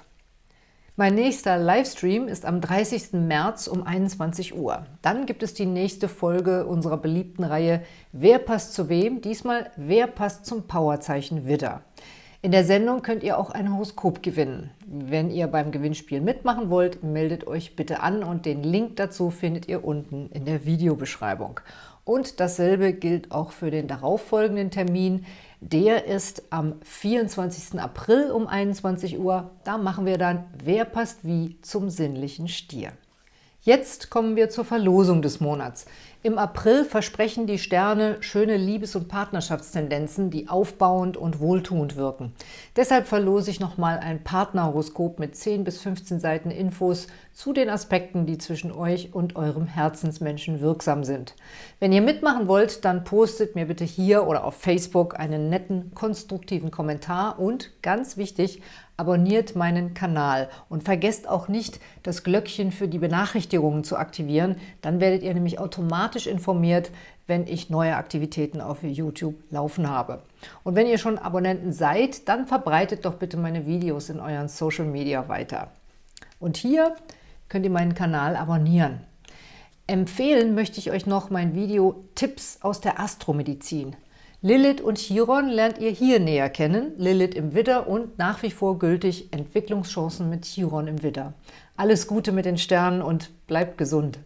S1: Mein nächster Livestream ist am 30. März um 21 Uhr. Dann gibt es die nächste Folge unserer beliebten Reihe Wer passt zu wem? Diesmal Wer passt zum Powerzeichen Widder. In der Sendung könnt ihr auch ein Horoskop gewinnen. Wenn ihr beim Gewinnspiel mitmachen wollt, meldet euch bitte an und den Link dazu findet ihr unten in der Videobeschreibung. Und dasselbe gilt auch für den darauffolgenden Termin. Der ist am 24. April um 21 Uhr. Da machen wir dann Wer passt wie zum sinnlichen Stier. Jetzt kommen wir zur Verlosung des Monats. Im April versprechen die Sterne schöne Liebes- und Partnerschaftstendenzen, die aufbauend und wohltuend wirken. Deshalb verlose ich nochmal ein Partnerhoroskop mit 10 bis 15 Seiten Infos zu den Aspekten, die zwischen euch und eurem Herzensmenschen wirksam sind. Wenn ihr mitmachen wollt, dann postet mir bitte hier oder auf Facebook einen netten, konstruktiven Kommentar und, ganz wichtig, abonniert meinen Kanal und vergesst auch nicht, das Glöckchen für die Benachrichtigungen zu aktivieren. Dann werdet ihr nämlich automatisch informiert, wenn ich neue Aktivitäten auf YouTube laufen habe. Und wenn ihr schon Abonnenten seid, dann verbreitet doch bitte meine Videos in euren Social Media weiter. Und hier könnt ihr meinen Kanal abonnieren. Empfehlen möchte ich euch noch mein Video Tipps aus der Astromedizin. Lilith und Chiron lernt ihr hier näher kennen, Lilith im Widder und nach wie vor gültig Entwicklungschancen mit Chiron im Widder. Alles Gute mit den Sternen und bleibt gesund!